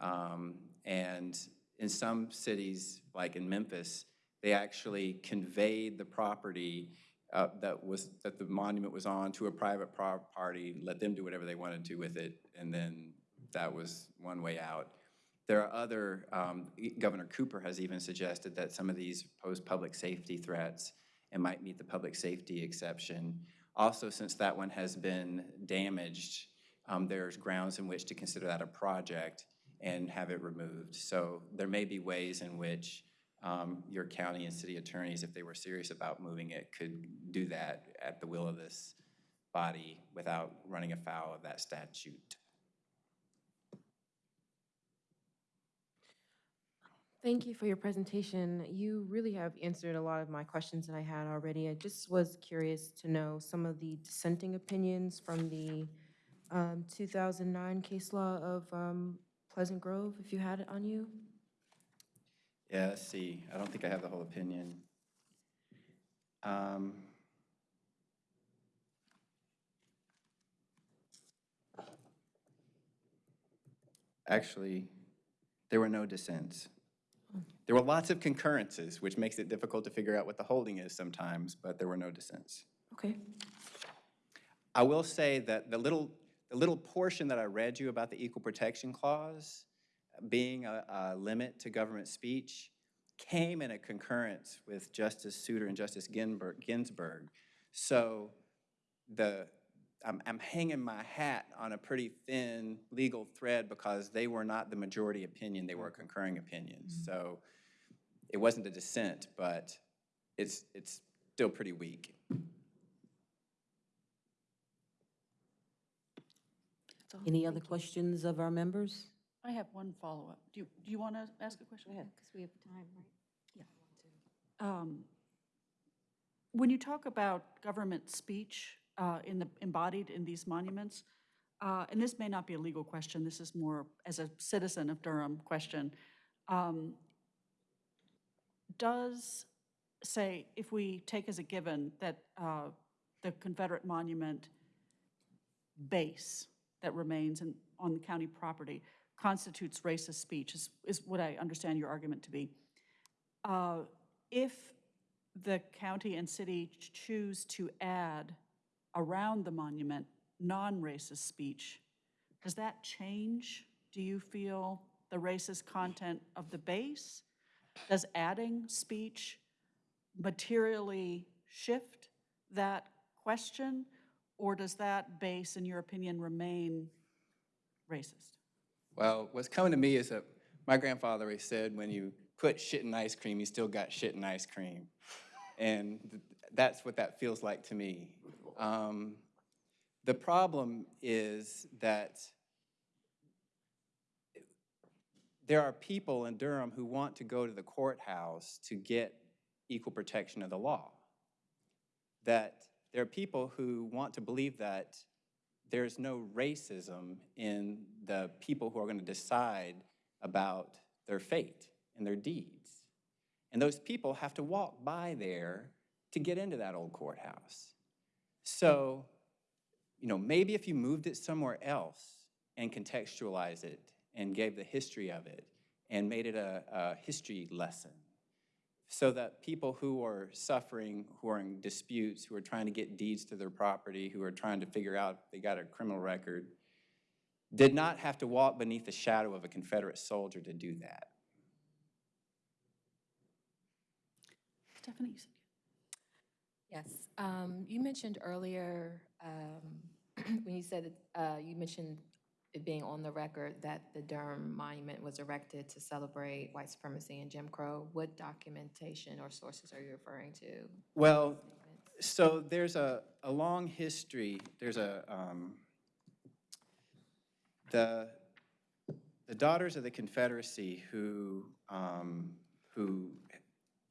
Um, And in some cities, like in Memphis, they actually conveyed the property uh, that was, that the monument was on to a private party, let them do whatever they wanted to with it, and then that was one way out. There are other, um, Governor Cooper has even suggested that some of these pose public safety threats and might meet the public safety exception. Also, since that one has been damaged, um, there's grounds in which to consider that a project and have it removed. So there may be ways in which um, your county and city attorneys, if they were serious about moving it, could do that at the will of this body without running afoul of that statute. Thank you for your presentation. You really have answered a lot of my questions that I had already. I just was curious to know some of the dissenting opinions from the um, 2009 case law of um, Pleasant Grove, if you had it on you. Yeah, let's see. I don't think I have the whole opinion. Um, Actually, there were no dissents. There were lots of concurrences, which makes it difficult to figure out what the holding is sometimes, but there were no dissents. Okay. I will say that the little, the little portion that I read you about the Equal Protection Clause being a, a limit to government speech came in a concurrence with Justice Souter and Justice Ginsburg. Ginsburg. So the, I'm, I'm hanging my hat on a pretty thin legal thread because they were not the majority opinion, they were concurring opinions. Mm-hmm. So it wasn't a dissent, but it's, it's still pretty weak. Any other questions of our members? I have one follow-up. Do you, do you want to ask a question? Because we have time, right? Yeah. Um, When you talk about government speech uh, in the, embodied in these monuments, uh, and this may not be a legal question, this is more as a citizen of Durham question, um, does, say, if we take as a given that uh, the Confederate monument base that remains in, on the county property constitutes racist speech, is, is what I understand your argument to be. Uh, If the county and city choose to add around the monument non-racist speech, does that change, do you feel, the racist content of the base? Does adding speech materially shift that question? Or does that base, in your opinion, remain racist? Well, what's coming to me is that my grandfather always said, when you put shit in ice cream, you still got shit in ice cream. And th- that's what that feels like to me. Um, the problem is that there are people in Durham who want to go to the courthouse to get equal protection of the law. That there are people who want to believe that there's no racism in the people who are going to decide about their fate and their deeds. And those people have to walk by there to get into that old courthouse. So, you know, maybe if you moved it somewhere else and contextualized it and gave the history of it and made it a, a history lesson so that people who are suffering, who are in disputes, who are trying to get deeds to their property, who are trying to figure out if they got a criminal record, did not have to walk beneath the shadow of a Confederate soldier to do that. Stephanie, you said Yes, um, you mentioned earlier, um, when you said, uh, you mentioned it being on the record that the Durham Monument was erected to celebrate white supremacy and Jim Crow. What documentation or sources are you referring to? Well, so there's a, a long history, there's a, um, the, the Daughters of the Confederacy who, um, who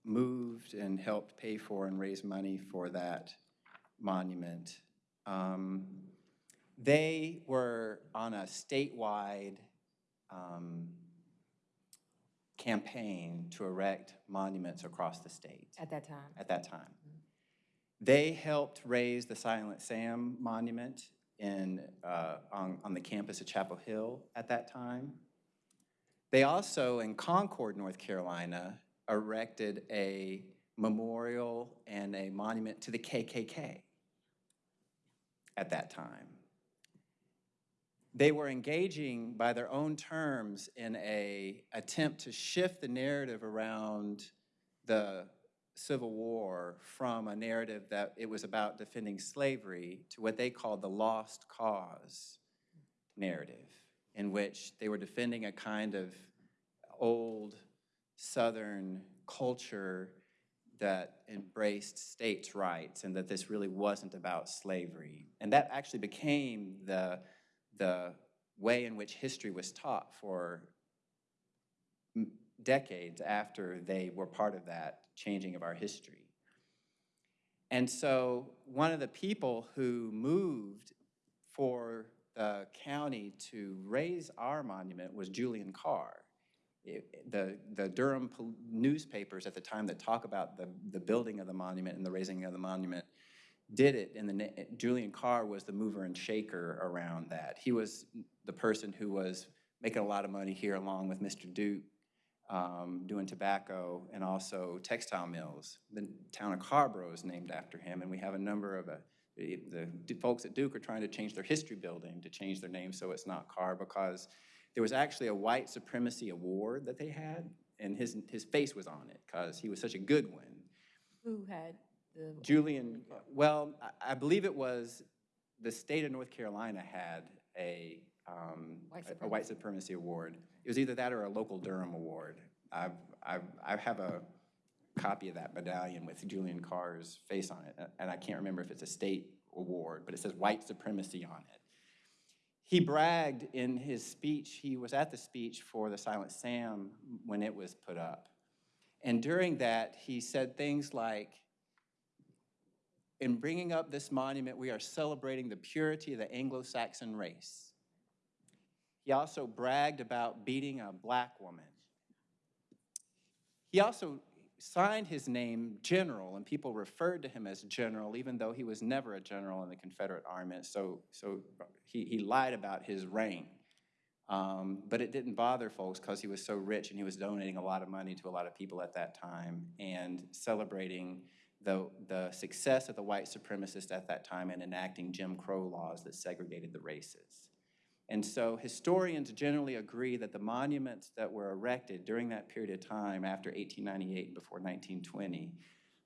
moved and helped pay for and raise money for that monument, um, they were on a statewide um, campaign to erect monuments across the state At that time? at that time. They helped raise the Silent Sam Monument in, uh, on, on the campus of Chapel Hill at that time. They also, in Concord, North Carolina, erected a memorial and a monument to the KKK at that time. They were engaging by their own terms in a attempt to shift the narrative around the Civil War from a narrative that it was about defending slavery to what they called the lost cause narrative, in which they were defending a kind of old Southern culture that embraced states' rights and that this really wasn't about slavery. And that actually became the, the way in which history was taught for decades after they were part of that changing of our history. And so one of the people who moved for the county to raise our monument was Julian Carr. It- The, the Durham newspapers at the time that talk about the, the building of the monument and the raising of the monument did it, and the, Julian Carr was the mover and shaker around that. He was the person who was making a lot of money here along with Mr. Duke, um, doing tobacco and also textile mills. The town of Carrboro is named after him, and we have a number of, uh, the, the folks at Duke are trying to change their history building to change their name so it's not Carr, because there was actually a white supremacy award that they had, and his, his face was on it, because he was such a good one. Who had the? Julian, well, I, I believe it was, the state of North Carolina had a, um, White a- a white supremacy award. It was either that or a local Durham award. I've, I've, I have a copy of that medallion with Julian Carr's face on it, and I can't remember if it's a state award, but it says white supremacy on it. He bragged in his speech, he was at the speech for the Silent Sam when it was put up. And during that, he said things like, in bringing up this monument, we are celebrating the purity of the Anglo-Saxon race. He also bragged about beating a black woman. He also signed his name General, and people referred to him as General, even though he was never a general in the Confederate Army. So, so he, he lied about his rank. Um, but it didn't bother folks because he was so rich and he was donating a lot of money to a lot of people at that time and celebrating the, the success of the white supremacists at that time in enacting Jim Crow laws that segregated the races. And so historians generally agree that the monuments that were erected during that period of time after 1898 and before 1920,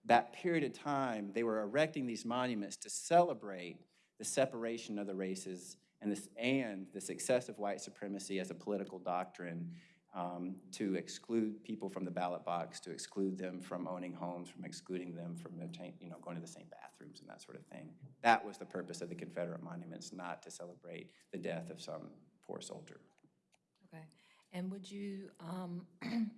that period of time, they were erecting these monuments to celebrate the separation of the races and, this, and the success of white supremacy as a political doctrine um, to exclude people from the ballot box, to exclude them from owning homes, from excluding them from you know, going to the same bathrooms and that sort of thing. That was the purpose of the Confederate monuments, not to celebrate the death of some poor soldier. Okay, and would you, um,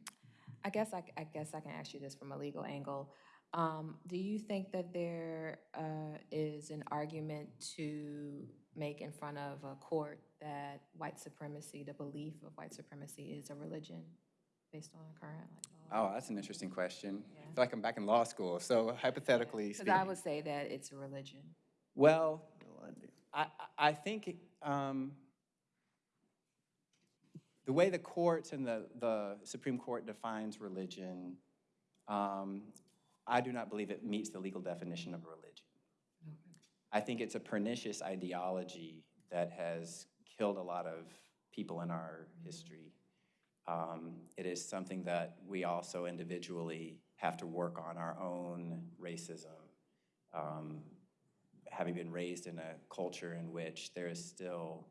I guess I, I guess I can ask you this from a legal angle. Um, do you think that there, uh, is an argument to make in front of a court that white supremacy, the belief of white supremacy is a religion based on current like law? Oh, that's an interesting question. I feel like I'm back in law school, so hypothetically Because speaking. I would say that it's a religion. Well, I, I I think um, the way the courts and the, the Supreme Court defines religion, um, I do not believe it meets the legal definition of religion. I think it's a pernicious ideology that has killed a lot of people in our history. Um, it is something that we also individually have to work on our own racism. Um, having been raised in a culture in which there is still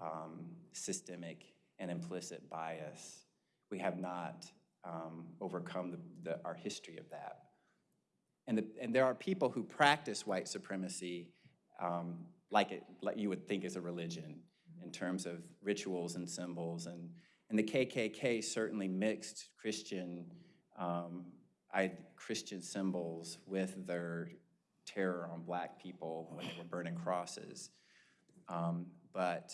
um, systemic and implicit bias, we have not um, overcome the, the, our history of that. And, the, and there are people who practice white supremacy um, like, it, like you would think is a religion in terms of rituals and symbols. And, and the KKK certainly mixed Christian, um, I, Christian symbols with their terror on black people when they were burning crosses. Um, but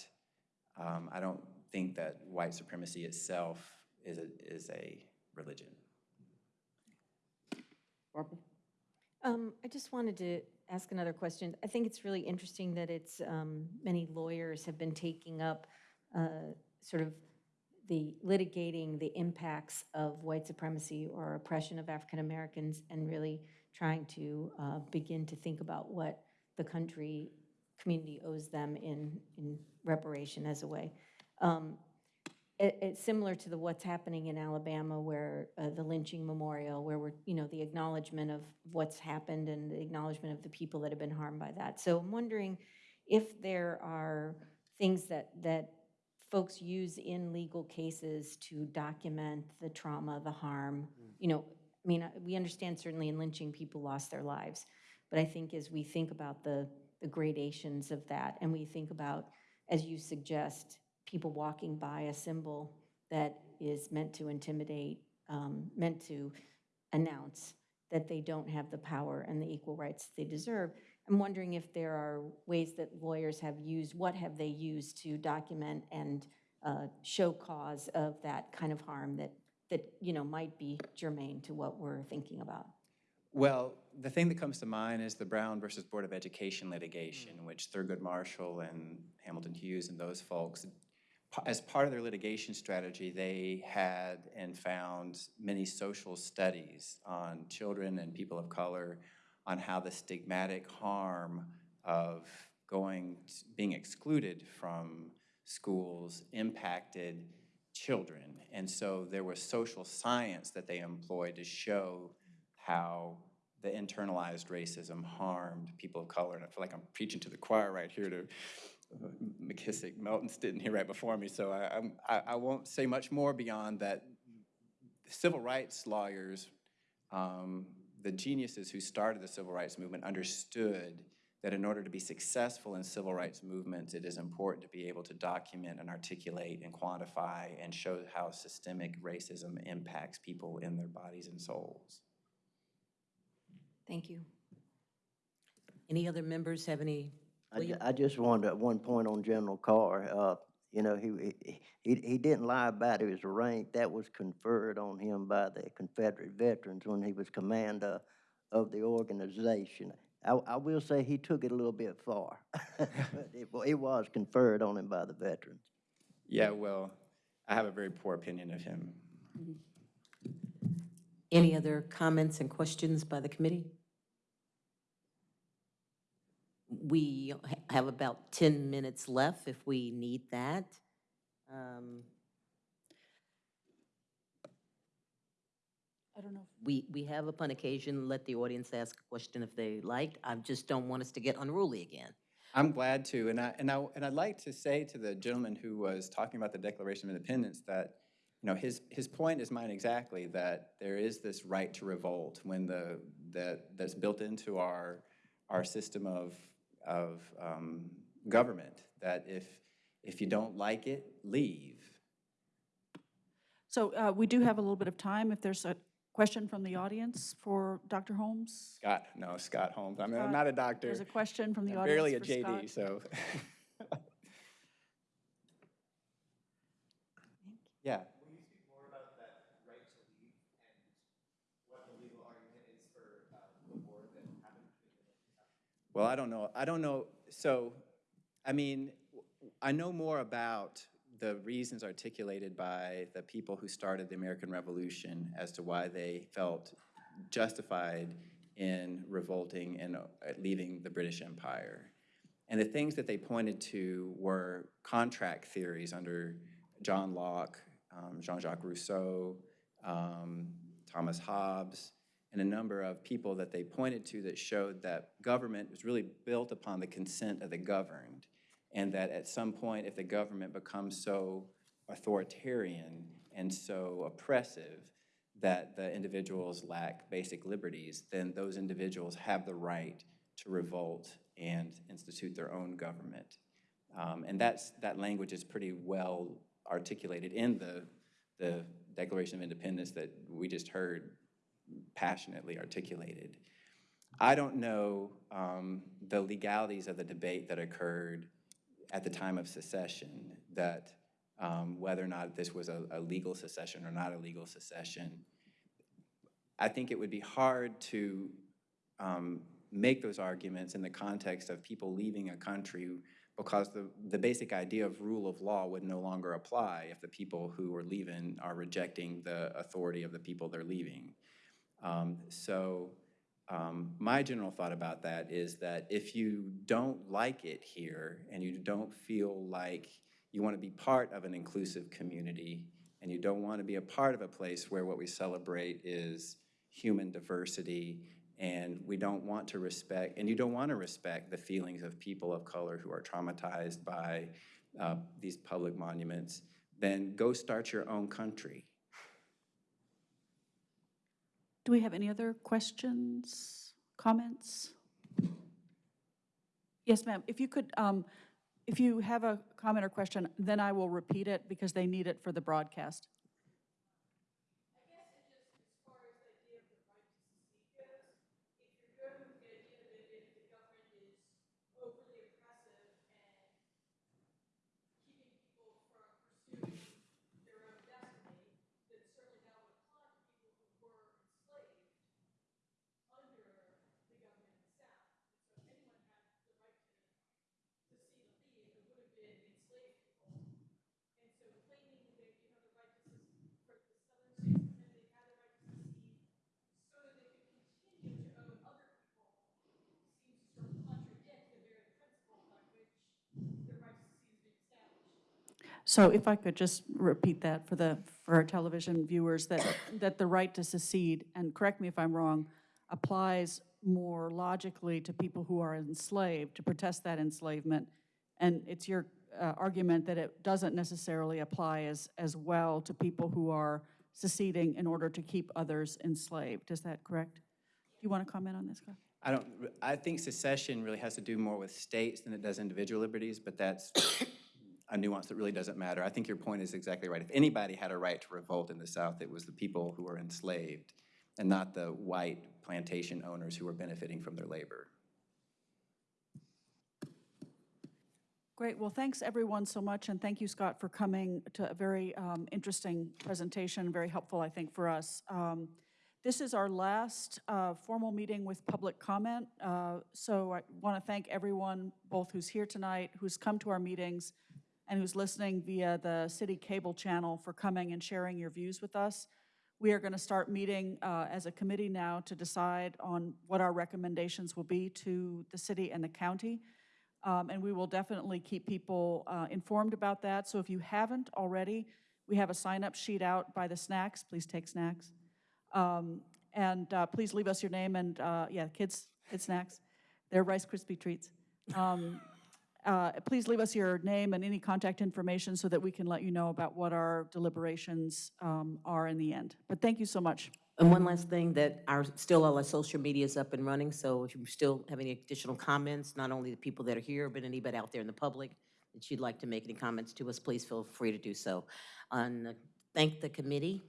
um, I don't think that white supremacy itself is a, is a religion. Barbara? Um, I just wanted to ask another question. I think it's really interesting that it's, um, many lawyers have been taking up, uh, sort of the litigating the impacts of white supremacy or oppression of African Americans and really trying to, uh, begin to think about what the country, community owes them in, in reparation as a way. Um, it, it's similar to the what's happening in Alabama where uh, the lynching memorial, where we're, you know, the acknowledgement of what's happened and the acknowledgement of the people that have been harmed by that. So I'm wondering if there are things that, that folks use in legal cases to document the trauma, the harm. You know, I mean, uh, we understand certainly in lynching, people lost their lives. But I think as we think about the, the gradations of that, and we think about, as you suggest, people walking by a symbol that is meant to intimidate um, meant to announce that they don't have the power and the equal rights they deserve. I'm wondering if there are ways that lawyers have used, what have they used to document and uh, show cause of that kind of harm that, that, you know, might be germane to what we're thinking about? Well, the thing that comes to mind is the Brown versus Board of Education litigation, in which Thurgood Marshall and Hamilton Hughes and those folks, as part of their litigation strategy, they had and found many social studies on children and people of color on how the stigmatic harm of going, being excluded from schools impacted children. And so there was social science that they employed to show how the internalized racism harmed people of color. And I feel like I'm preaching to the choir right here to McKissick. Melton's sitting here right before me, so I, I'm- I, I won't say much more beyond that. Civil rights lawyers, um, the geniuses who started the civil rights movement understood that in order to be successful in civil rights movements, it is important to be able to document and articulate and quantify and show how systemic racism impacts people in their bodies and souls. Thank you. Any other members have any? I, ju- I just wanted, at one point on General Carr, uh, you know, he, he, he he didn't lie about his rank. That was conferred on him by the Confederate veterans when he was commander of the organization. I, I will say he took it a little bit far. But it, it was conferred on him by the veterans. Yeah, well, I have a very poor opinion of him. Any other comments and questions by the committee? We ha- have about 10 minutes left if we need that. Um, I don't know. We, we have upon occasion let the audience ask a question if they liked. I just don't want us to get unruly again. I'm glad to, and I, and I, and I'd like to say to the gentleman who was talking about the Declaration of Independence that, you know, his, his point is mine exactly, that there is this right to revolt when the, that, that's built into our, our system of, of um, government, that if, if you don't like it, leave. So uh, we do have a little bit of time. If there's a question from the audience for Dr. Holmes? Scott, no, Scott Holmes. I mean, I'm Scott, not a doctor. There's a question from the I'm audience barely a for Scott. JD, so. Yeah. Well, I don't know. I don't know. So, I mean, I know more about the reasons articulated by the people who started the American Revolution as to why they felt justified in revolting and uh, leaving the British Empire. And the things that they pointed to were contract theories under John Locke, um, Jean-Jacques Rousseau, um, Thomas Hobbes, and a number of people that they pointed to that showed that government was really built upon the consent of the governed, and that at some point, if the government becomes so authoritarian and so oppressive that the individuals lack basic liberties, then those individuals have the right to revolt and institute their own government. Um, and that's, that language is pretty well articulated in the, the Declaration of Independence that we just heard passionately articulated. I don't know um, the legalities of the debate that occurred at the time of secession, that um, whether or not this was a, a legal secession or not a legal secession. I think it would be hard to um, make those arguments in the context of people leaving a country because the, the basic idea of rule of law would no longer apply if the people who are leaving are rejecting the authority of the people they're leaving. Um, so um, my general thought about that is that if you don't like it here and you don't feel like you want to be part of an inclusive community and you don't want to be a part of a place where what we celebrate is human diversity and we don't want to respect, and you don't want to respect the feelings of people of color who are traumatized by uh, these public monuments, then go start your own country. Do we have any other questions, comments? Yes, ma'am. If you could, um, if you have a comment or question, then I will repeat it because they need it for the broadcast. So if I could just repeat that for the, for our television viewers, that, that the right to secede, and correct me if I'm wrong, applies more logically to people who are enslaved, to protest that enslavement. And it's your uh, argument that it doesn't necessarily apply as, as well to people who are seceding in order to keep others enslaved. Is that correct? Do you want to comment on this? I don't, I think secession really has to do more with states than it does individual liberties, but that's a nuance that really doesn't matter. I think your point is exactly right. If anybody had a right to revolt in the South, it was the people who were enslaved and not the white plantation owners who were benefiting from their labor. Great, well, thanks everyone so much, and thank you, Scott, for coming to a very um, interesting presentation, very helpful, I think, for us. Um, This is our last uh, formal meeting with public comment, uh, so I want to thank everyone, both who's here tonight, who's come to our meetings, and who's listening via the city cable channel for coming and sharing your views with us. We are going to start meeting uh, as a committee now to decide on what our recommendations will be to the city and the county. Um, And we will definitely keep people uh, informed about that. So if you haven't already, we have a sign-up sheet out by the snacks. Please take snacks. Um, And uh, please leave us your name and, uh, yeah, kids, kid snacks. They're Rice Krispie treats. Um, uh, Please leave us your name and any contact information so that we can let you know about what our deliberations um, are in the end. But thank you so much. And one last thing, that our, still all our social media is up and running, so if you still have any additional comments, not only the people that are here, but anybody out there in the public that you'd like to make any comments to us, please feel free to do so. And uh, thank the committee,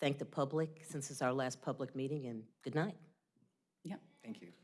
thank the public, since it's our last public meeting, and good night. Yep. Thank you.